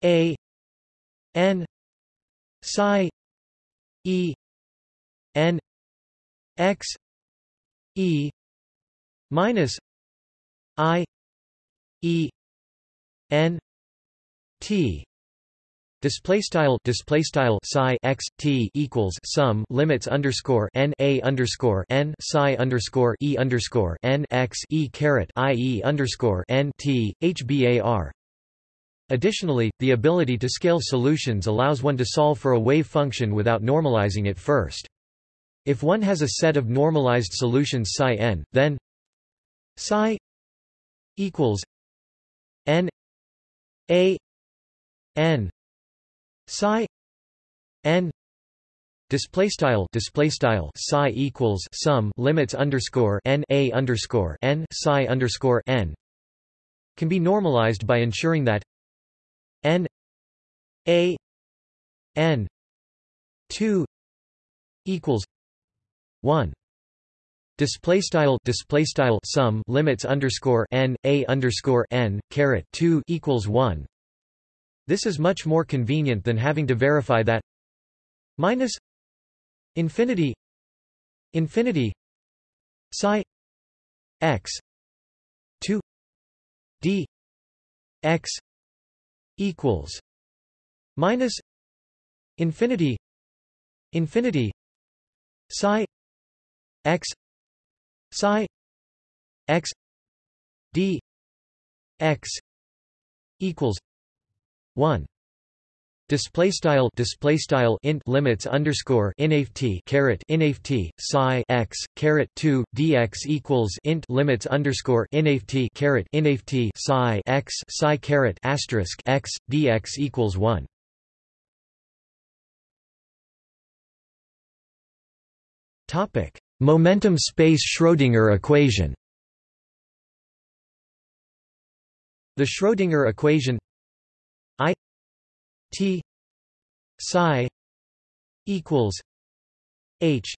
a n psi e n x e minus i e n t Display style display style psi x t equals sum limits underscore n a underscore n psi underscore e underscore n x e caret i e underscore n t hbar. Additionally, the ability to scale solutions allows one to solve for a wave function without normalizing it first. If one has a set of normalized solutions psi n, then psi equals n a n psi n display style display style psi equals sum limits underscore n a underscore n psi underscore n can be normalized by ensuring that n a n 2 equals 1 display style display style sum limits underscore n a underscore n caret 2 equals 1 this is much more convenient than having to verify that minus infinity infinity psi x 2 d x equals minus infinity infinity psi x psi x d x equals 1 display style display style int limits underscore inft caret inft psi x caret 2 dx equals int limits underscore inft caret inft psi x psi caret asterisk x dx equals 1 topic. Momentum space schrödinger equation. The schrödinger equation T psi equals H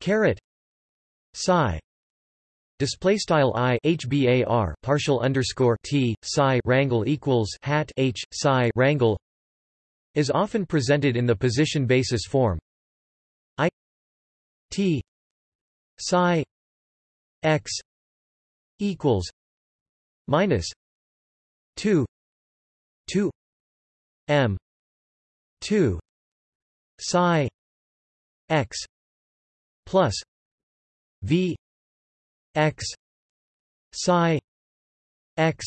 caret psi Display style i hbar partial underscore t psi rangle equals hat h psi rangle is often presented in the position basis form. I t psi x equals minus two two m. 2 psi. X. Plus. V. X. Psi. X.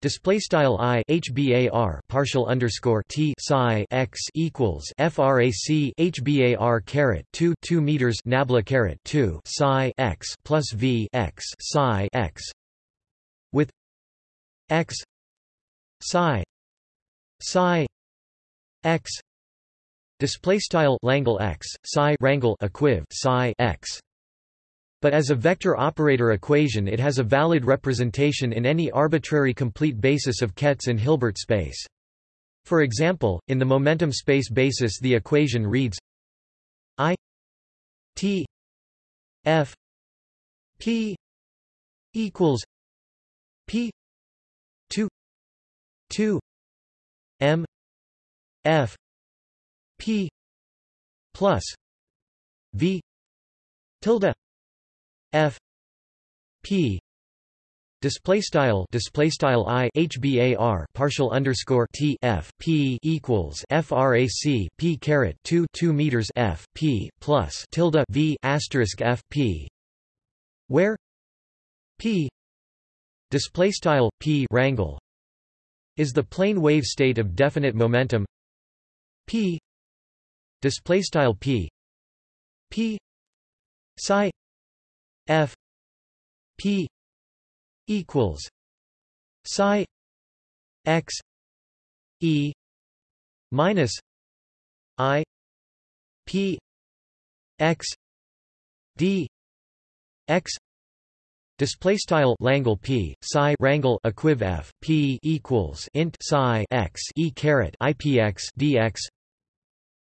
Display style i hbar partial underscore t psi x equals frac hbar caret 2 2 meters nabla caret 2 psi x plus v x psi x. With x. Psi psi x display style Langle x psi rangle equiv psi x but as a vector operator equation it has a valid representation in any arbitrary complete basis of kets and Hilbert space. For example, in the momentum space basis the equation reads I T F P equals P 2 2 M F P plus V tilde F P display style display style i hbar partial underscore t f p equals frac p caret 2 2 meters f p plus tilde v asterisk f p. Where? P. Display style p rangle is the plane wave state of definite momentum. P display style p. P psi f p equals psi x e minus i p x d x Display style Langle p psi rangle equiv f p equals int psi x e caret ipx dx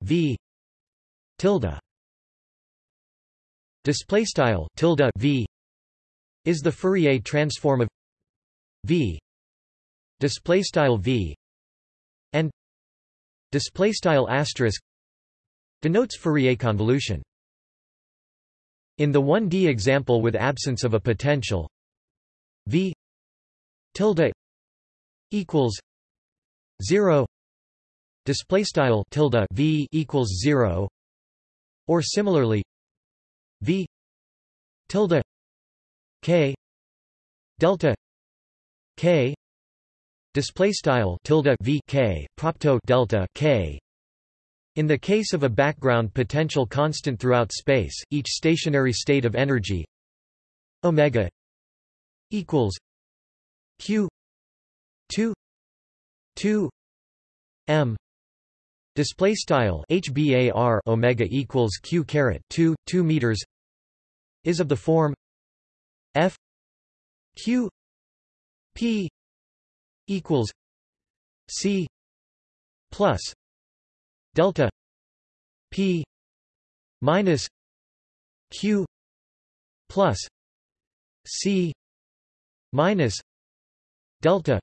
v tilde. Display style tilde v is the Fourier transform of v. Display style v and display style asterisk denotes Fourier convolution in the 1D example with absence of a potential. V tilde equals 0 display style tilde V equals 0 or similarly V tilde K delta K. Display style tilde V K propto delta K in the case of a background potential constant throughout space, each stationary state of energy omega equals q 2 2 m display style hbar omega equals q caret 2 2 meters is of the form f q p equals c plus delta p minus q plus c minus delta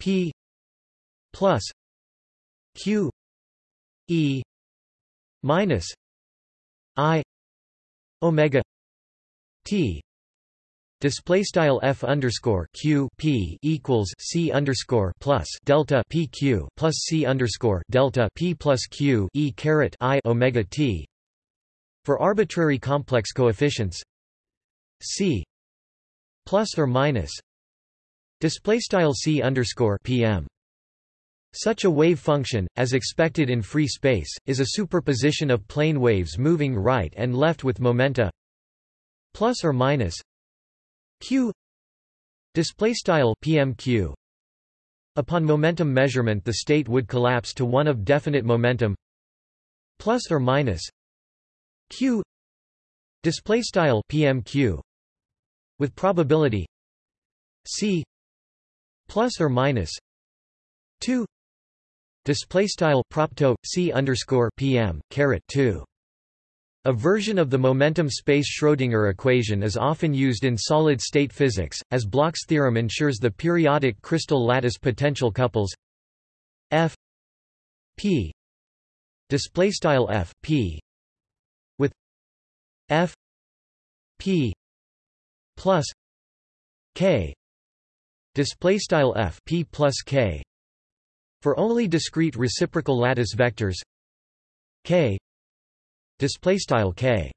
p plus q e minus i omega t Display style f underscore q p equals c underscore plus delta p q plus c underscore delta p plus q e caret i omega t. For arbitrary complex coefficients, c plus or minus display style c underscore pm Such a wave function, as expected in free space, is a superposition of plane waves moving right and left with momenta plus or minus q. Display style pmq upon momentum measurement the state would collapse to one of definite momentum. Plus or minus q. Display style pmq with probability c. Plus or minus 2 Display style propto c underscore pm caret two. A version of the momentum space Schrödinger equation is often used in solid-state physics, as Bloch's theorem ensures the periodic crystal lattice potential couples f p display style f p with f p plus k display style f p plus k for only discrete reciprocal lattice vectors k k.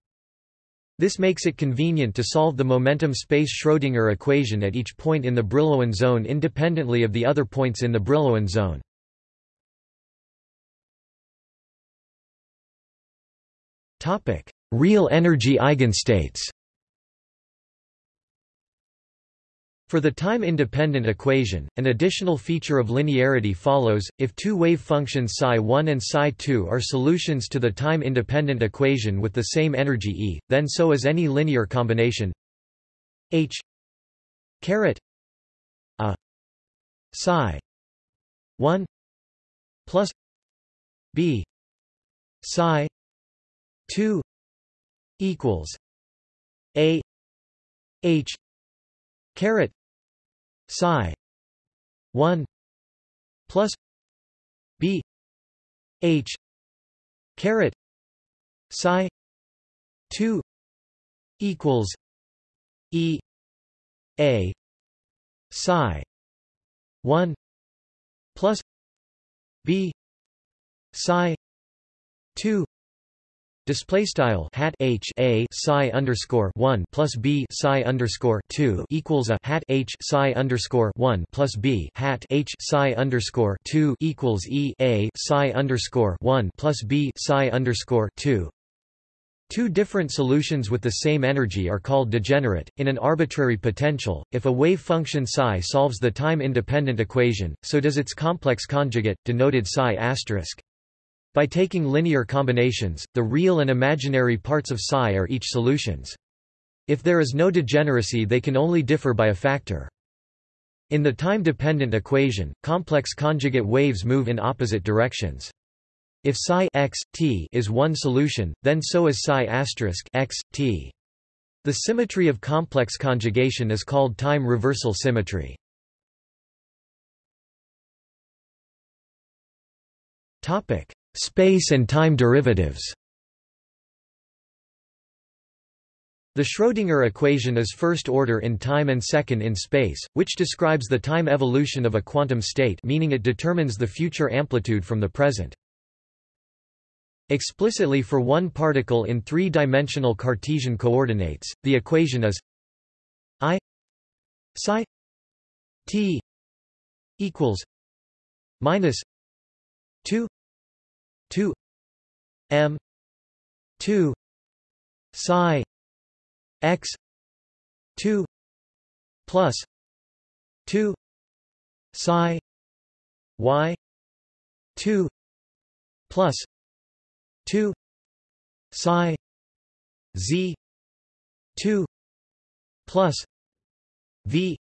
This makes it convenient to solve the momentum space Schrödinger equation at each point in the Brillouin zone independently of the other points in the Brillouin zone. Real energy eigenstates For the time-independent equation, an additional feature of linearity follows, if two wave functions psi1 and psi2 are solutions to the time-independent equation with the same energy E, then so is any linear combination H caret a psi 1 plus b psi 2 equals a h caret psi 1 plus b h caret psi 2 equals e a psi 1 plus b psi 2 Display style hat h a psi underscore one plus b psi underscore two equals a hat h psi underscore one plus b hat h psi underscore two equals e a psi underscore one plus b psi underscore two. Two different solutions with the same energy are called degenerate. In an arbitrary potential, if a wave function psi solves the time-independent equation, so does its complex conjugate, denoted psi asterisk. By taking linear combinations, the real and imaginary parts of psi are each solutions. If there is no degeneracy they can only differ by a factor. In the time-dependent equation, complex conjugate waves move in opposite directions. If psi x, t is one solution, then so is psi asterisk x, t. The symmetry of complex conjugation is called time reversal symmetry. Space and time derivatives The Schrödinger equation is first order in time and second in space, which describes the time evolution of a quantum state meaning it determines the future amplitude from the present. Explicitly for one particle in three-dimensional Cartesian coordinates, the equation is I psi t equals minus 2 2 m 2 psi x 2 plus 2 psi y 2 plus 2 psi z 2 plus v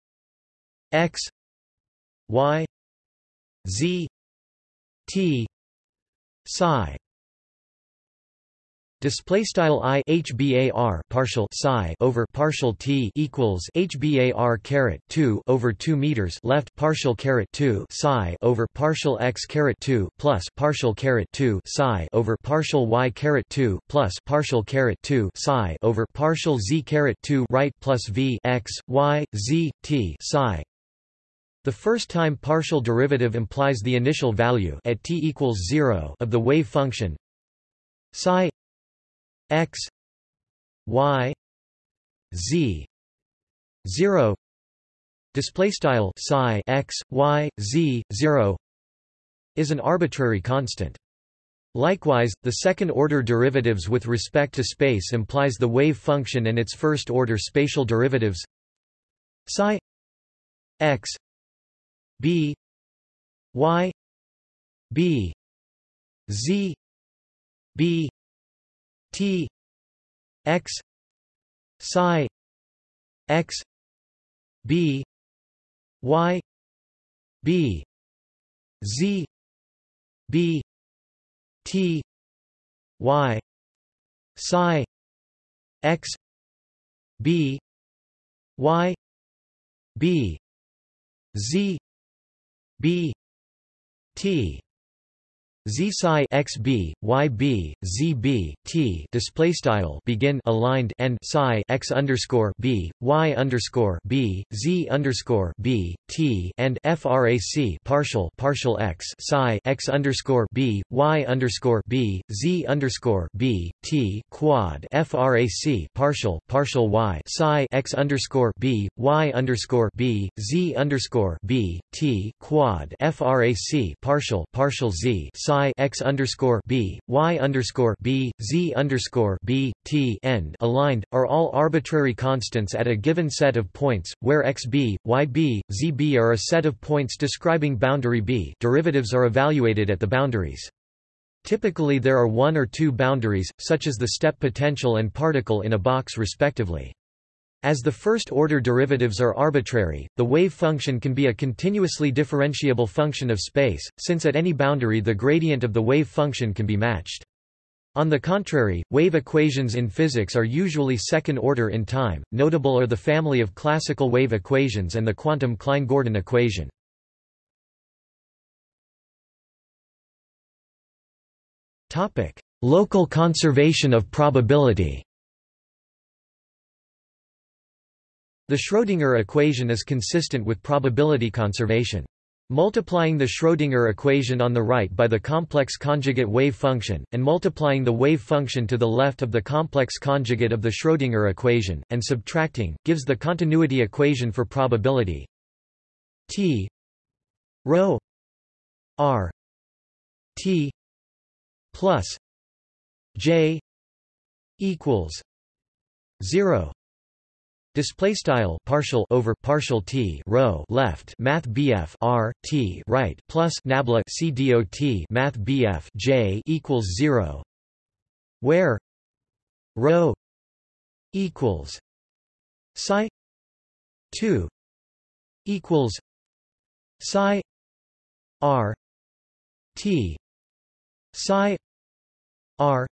x y z t psi. Display style i hbar partial psi over partial t equals hbar caret 2 over 2 meters left partial caret 2 psi over partial x caret 2 plus partial caret 2 psi over partial y caret 2 plus partial caret 2 psi over partial z caret 2 right plus v x y z t psi the first-time partial derivative implies the initial value at t equals 0 of the wave function psi x y z 0 display style psi x y z 0 is an arbitrary constant. Likewise, the second-order derivatives with respect to space implies the wave function and its first-order spatial derivatives psi x b y b z b t x psi x b y b z b T Y psi X B Y B Z B T Z psi x b y b z b t display style begin aligned and psi x underscore b y underscore b z underscore b t and frac partial partial x psi x underscore b y underscore b z underscore b t quad frac partial partial y psi x underscore b y underscore b z underscore b t quad frac partial partial z psi psi x underscore b y underscore b z underscore b t end aligned are all arbitrary constants at a given set of points, where xb, yb, zb are a set of points describing boundary b. Derivatives are evaluated at the boundaries. Typically there are one or two boundaries, such as the step potential and particle in a box respectively. As the first-order derivatives are arbitrary, the wave function can be a continuously differentiable function of space, since at any boundary the gradient of the wave function can be matched. On the contrary, wave equations in physics are usually second-order in time, notable are the family of classical wave equations and the quantum Klein-Gordon equation. Local conservation of probability The Schrödinger equation is consistent with probability conservation. Multiplying the Schrödinger equation on the right by the complex conjugate wave function, and multiplying the wave function to the left of the complex conjugate of the Schrödinger equation, and subtracting, gives the continuity equation for probability T rho r T plus J equals 0 Display style partial over partial t rho left math bf r t right plus nabla c dot math bf j equals zero, where? Rho equals psi two equals psi r t psi r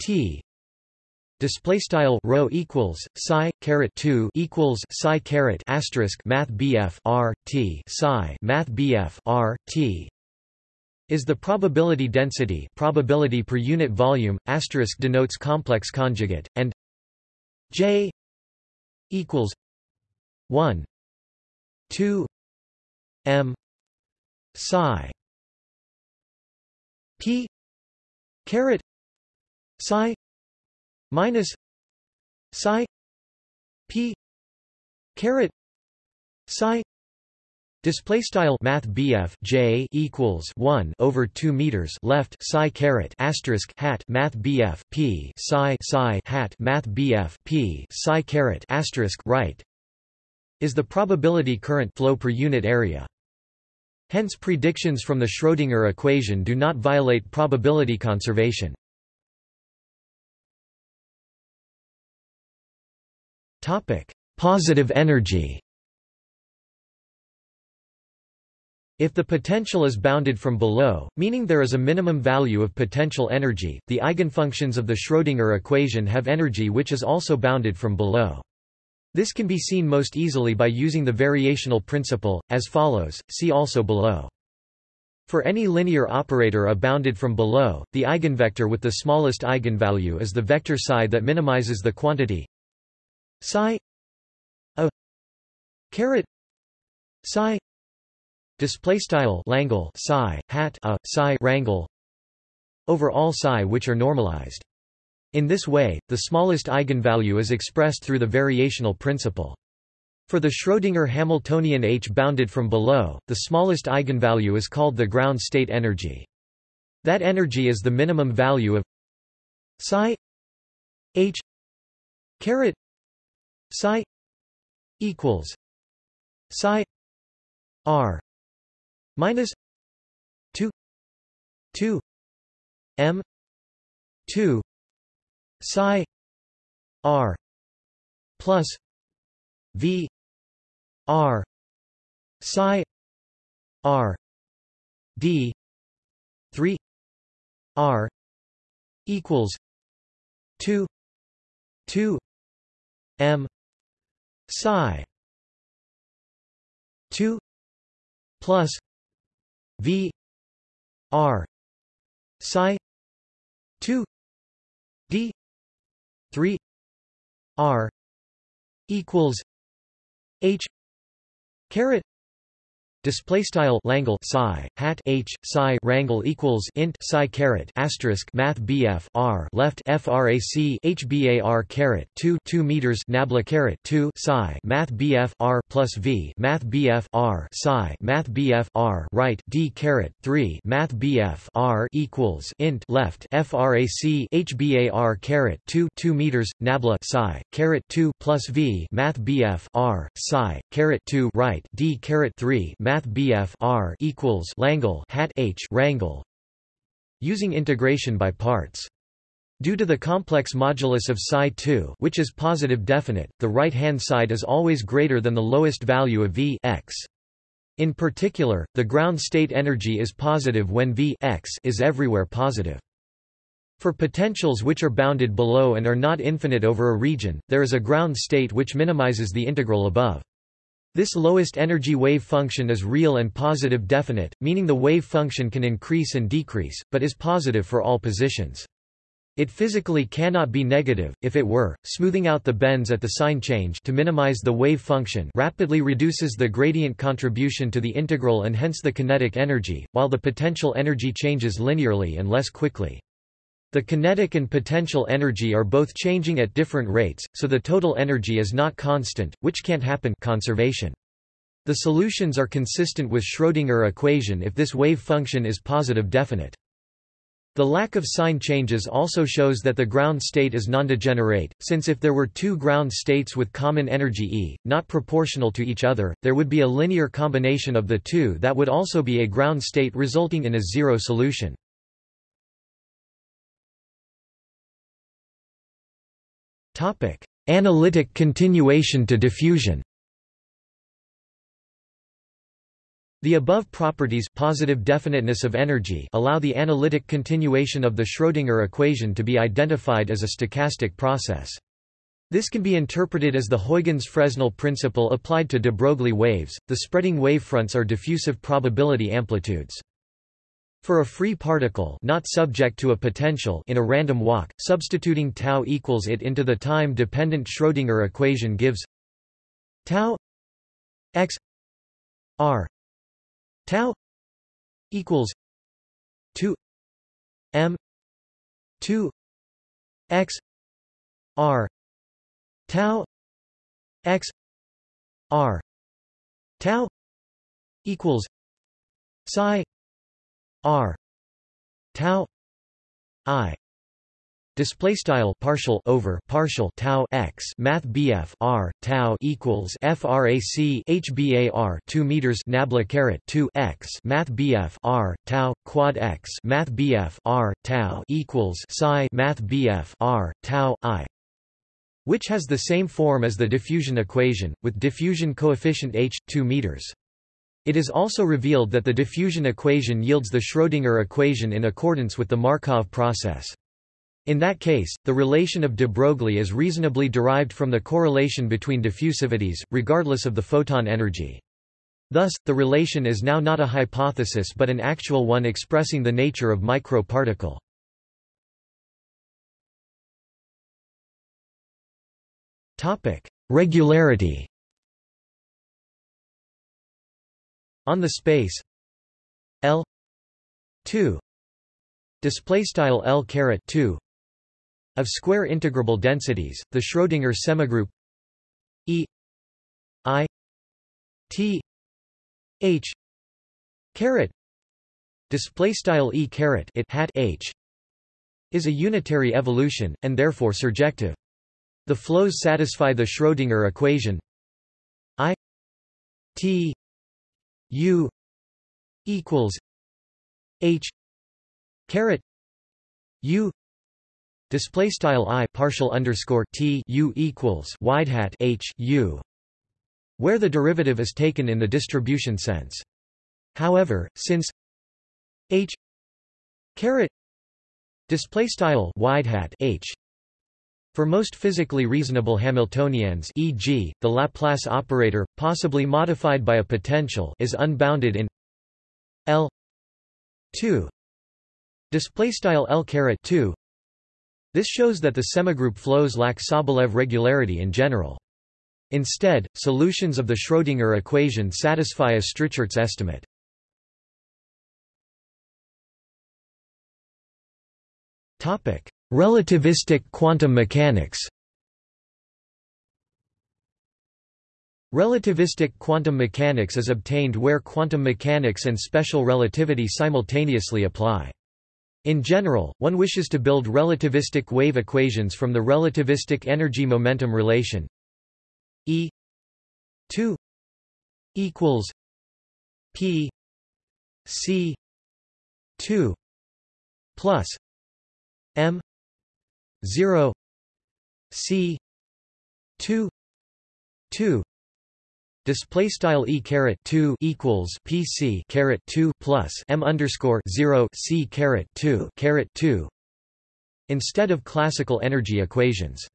t display style rho equals psi caret 2 equals psi caret asterisk math bf r t psi math bf r t. Is the probability density probability per unit volume asterisk denotes complex conjugate and j equals 1 2 m psi p caret psi minus psi p caret psi Display style Math BF J equals one over two meters left psi caret asterisk hat Math BF P psi psi hat Math BF P psi caret asterisk right is the probability current flow per unit area. Hence predictions from the Schrödinger equation do not violate probability conservation. Topic: Positive energy. If the potential is bounded from below, meaning there is a minimum value of potential energy, the eigenfunctions of the Schrödinger equation have energy which is also bounded from below. This can be seen most easily by using the variational principle, as follows, see also below. For any linear operator a bounded from below, the eigenvector with the smallest eigenvalue is the vector psi that minimizes the quantity psi a caret psi display style Langle psi hat a psi rangle over all psi which are normalized. In this way, the smallest eigenvalue is expressed through the variational principle. For the Schrödinger Hamiltonian H bounded from below, the smallest eigenvalue is called the ground state energy. That energy is the minimum value of psi h caret psi equals psi r minus 2 2 m 2 psi r plus v r psi r d 3 r equals 2 2 m psi. 2 plus v r psi 2 d 3 r equals h caret Display style Langle psi hat h psi rangle equals int psi caret asterisk math bf r left frac h bar caret 2 2 meters nabla caret 2 psi math bf r plus v math bf r psi math bf r right d caret 3 math bf r equals int left frac h bar caret 2 2 meters nabla psi caret 2 plus v math bf r psi caret 2 right d caret 3 math Math BF R equals Langle hat H Rangle using integration by parts. Due to the complex modulus of psi 2 which is positive definite, the right-hand side is always greater than the lowest value of V x. In particular, the ground state energy is positive when V x is everywhere positive. For potentials which are bounded below and are not infinite over a region, there is a ground state which minimizes the integral above. This lowest energy wave function is real and positive definite, meaning the wave function can increase and decrease, but is positive for all positions. It physically cannot be negative, if it were, smoothing out the bends at the sign change to minimize the wave function rapidly reduces the gradient contribution to the integral and hence the kinetic energy, while the potential energy changes linearly and less quickly. The kinetic and potential energy are both changing at different rates, so the total energy is not constant, which can't happen conservation. The solutions are consistent with Schrödinger equation if this wave function is positive definite. The lack of sign changes also shows that the ground state is nondegenerate, since if there were two ground states with common energy E, not proportional to each other, there would be a linear combination of the two that would also be a ground state resulting in a zero solution. Topic: Analytic continuation to diffusion. The above properties positive definiteness of energy allow the analytic continuation of the Schrödinger equation to be identified as a stochastic process. This can be interpreted as the Huygens-Fresnel principle applied to de Broglie waves. The spreading wavefronts are diffusive probability amplitudes. For a free particle not subject to a potential in a random walk, substituting tau equals it into the time-dependent Schrödinger equation gives tau x r tau equals 2 m 2 x r tau x r tau equals psi r. Tau i. Display style partial over partial tau x. Math bf r tau equals frac hbar 2 meters nabla caret 2 x. Math bf r tau quad x. Math bf r tau equals psi. Math bf r tau i. Which has the same form as the diffusion equation with diffusion coefficient h 2 meters it is also revealed that the diffusion equation yields the Schrödinger equation in accordance with the Markov process. In that case, the relation of de Broglie is reasonably derived from the correlation between diffusivities, regardless of the photon energy. Thus, the relation is now not a hypothesis but an actual one expressing the nature of microparticle. Regularity on the space L 2 display style L caret 2 of square integrable densities the Schrödinger semigroup E I T H caret display style E caret it hat H is a unitary evolution and therefore surjective. The flows satisfy the Schrödinger equation I T U equals H caret U display style I partial underscore T U equals wide hat H U where the derivative is taken in the distribution sense. However, since H caret display style wide hat H for most physically reasonable Hamiltonians e.g., the Laplace operator, possibly modified by a potential is unbounded in L 2 display style L 2 this shows that the semigroup flows lack Sobolev regularity in general. Instead, solutions of the Schrödinger equation satisfy a Strichartz estimate. Relativistic quantum mechanics Relativistic quantum mechanics is obtained where quantum mechanics and special relativity simultaneously apply. In general, one wishes to build relativistic wave equations from the relativistic energy-momentum relation E 2 equals P C 2 plus M 0 C 2 2 Display style e caret two equals PC caret two plus M underscore zero C caret two caret two instead of classical energy equations.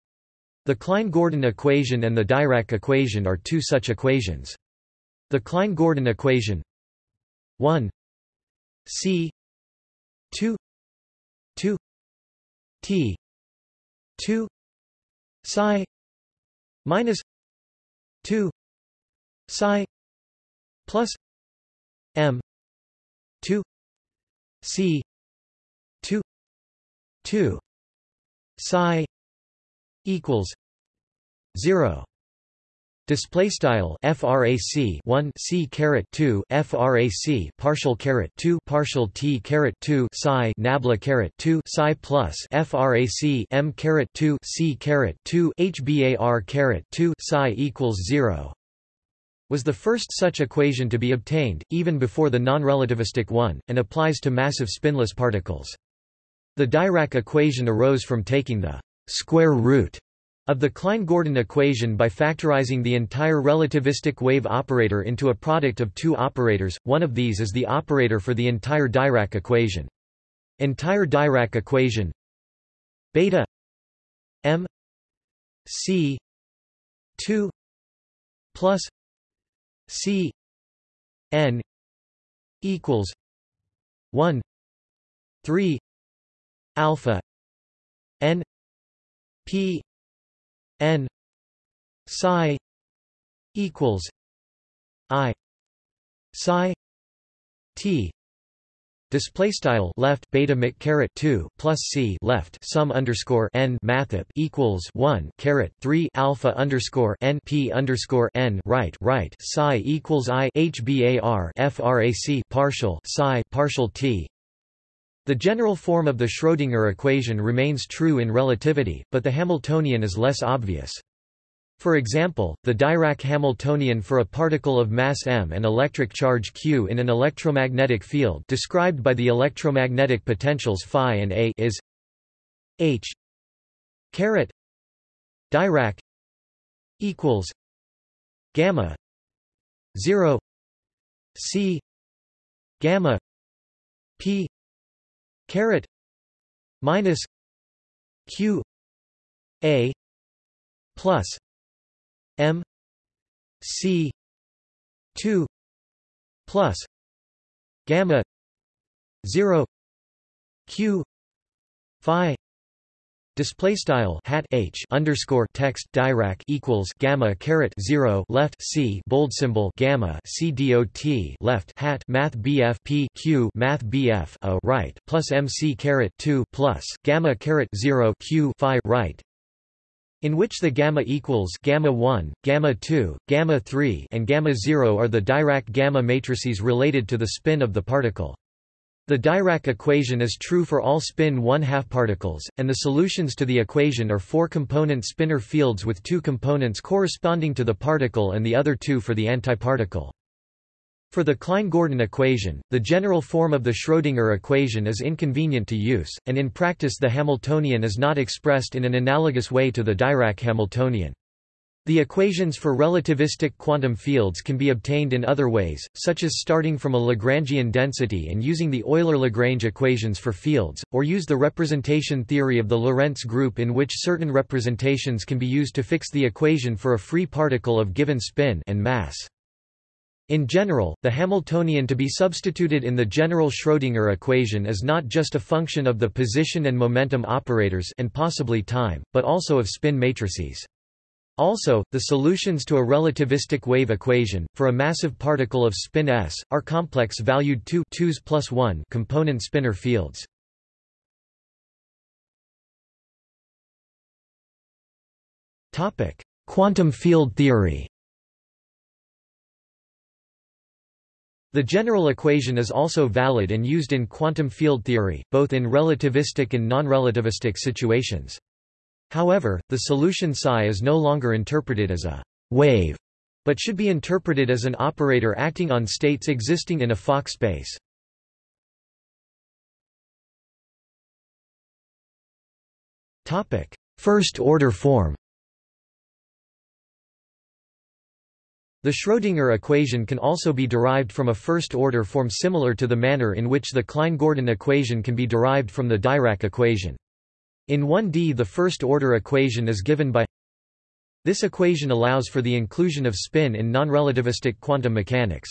The Klein-Gordon equation and the Dirac equation are two such equations. The Klein-Gordon equation 1 C 2 2 T 2 psi minus 2 psi plus m 2 c 2 2 psi equals 0 Display style frac 1 c caret 2 frac partial caret 2 partial t caret 2 psi nabla caret 2 psi plus frac m caret 2 c caret 2 hbar caret 2 psi equals 0 was the first such equation to be obtained, even before the non-relativistic one, and applies to massive spinless particles. The Dirac equation arose from taking the square root of the Klein-Gordon equation by factorizing the entire relativistic wave operator into a product of two operators, one of these is the operator for the entire Dirac equation. Entire Dirac equation beta m c 2 plus C N equals one three alpha N P N psi equals I psi T Display style left beta mic caret two plus c left sum underscore n mathep equals one caret three alpha underscore n p underscore n right right psi equals i h bar frac partial psi partial t. The general form of the Schrödinger equation remains true in relativity, but the Hamiltonian is less obvious. For example, the Dirac-Hamiltonian for a particle of mass m and electric charge q in an electromagnetic field described by the electromagnetic potentials phi and a is h caret Dirac equals gamma 0 c gamma p caret minus q a plus M C two plus gamma zero Q Phi Display style hat h underscore text Dirac equals gamma caret zero left c bold symbol gamma c dot left hat math bf p q math bf a right plus mc caret two plus gamma caret zero q phi right in which the gamma equals gamma 1, gamma 2, gamma 3 and gamma 0 are the Dirac gamma matrices related to the spin of the particle. The Dirac equation is true for all spin 1 half particles, and the solutions to the equation are four-component spinor fields with two components corresponding to the particle and the other two for the antiparticle. For the Klein-Gordon equation, the general form of the Schrödinger equation is inconvenient to use, and in practice the Hamiltonian is not expressed in an analogous way to the Dirac Hamiltonian. The equations for relativistic quantum fields can be obtained in other ways, such as starting from a Lagrangian density and using the Euler-Lagrange equations for fields, or use the representation theory of the Lorentz group in which certain representations can be used to fix the equation for a free particle of given spin and mass. In general, the Hamiltonian to be substituted in the general Schrödinger equation is not just a function of the position and momentum operators and possibly time, but also of spin matrices. Also, the solutions to a relativistic wave equation, for a massive particle of spin s, are complex-valued 2 2s plus 1 component spinor fields. Quantum field theory The general equation is also valid and used in quantum field theory, both in relativistic and non-relativistic situations. However, the solution psi is no longer interpreted as a wave, but should be interpreted as an operator acting on states existing in a Fock space. First-order form The Schrödinger equation can also be derived from a first-order form similar to the manner in which the Klein-Gordon equation can be derived from the Dirac equation. In 1D the first-order equation is given by This equation allows for the inclusion of spin in nonrelativistic quantum mechanics.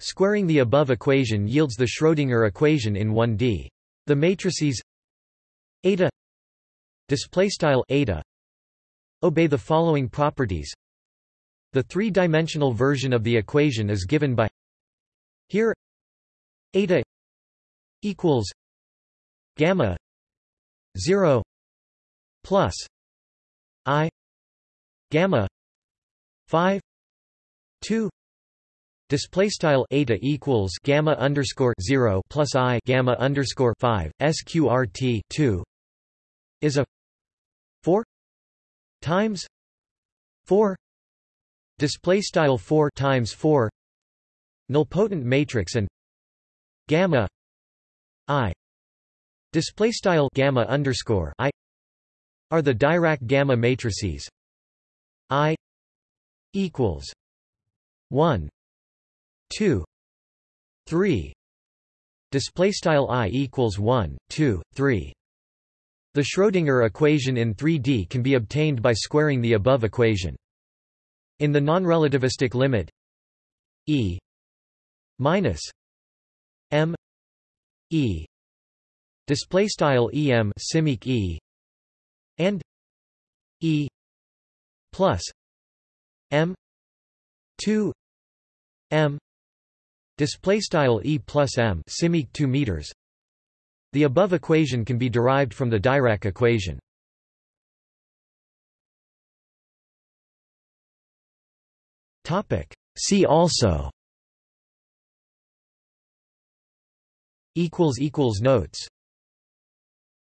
Squaring the above equation yields the Schrödinger equation in 1D. The matrices eta displaystyle eta obey the following properties the three-dimensional version of the equation is given by here eta equals gamma 0 plus i gamma 5 2 Display style eta equals gamma underscore zero plus i gamma underscore five sqrt two is a four times four display style 4 times 4 nilpotent matrix and gamma i display style gamma underscore i are the Dirac gamma matrices. I equals 1 2 3 display style i equals 1 2 3 the Schrödinger equation in 3D can be obtained by squaring the above equation. In the non-relativistic limit E minus M E display style EM simic E and E plus M 2 M display style E plus M simic 2 meters. The above equation can be derived from the Dirac equation. Topic See also Equals equals Notes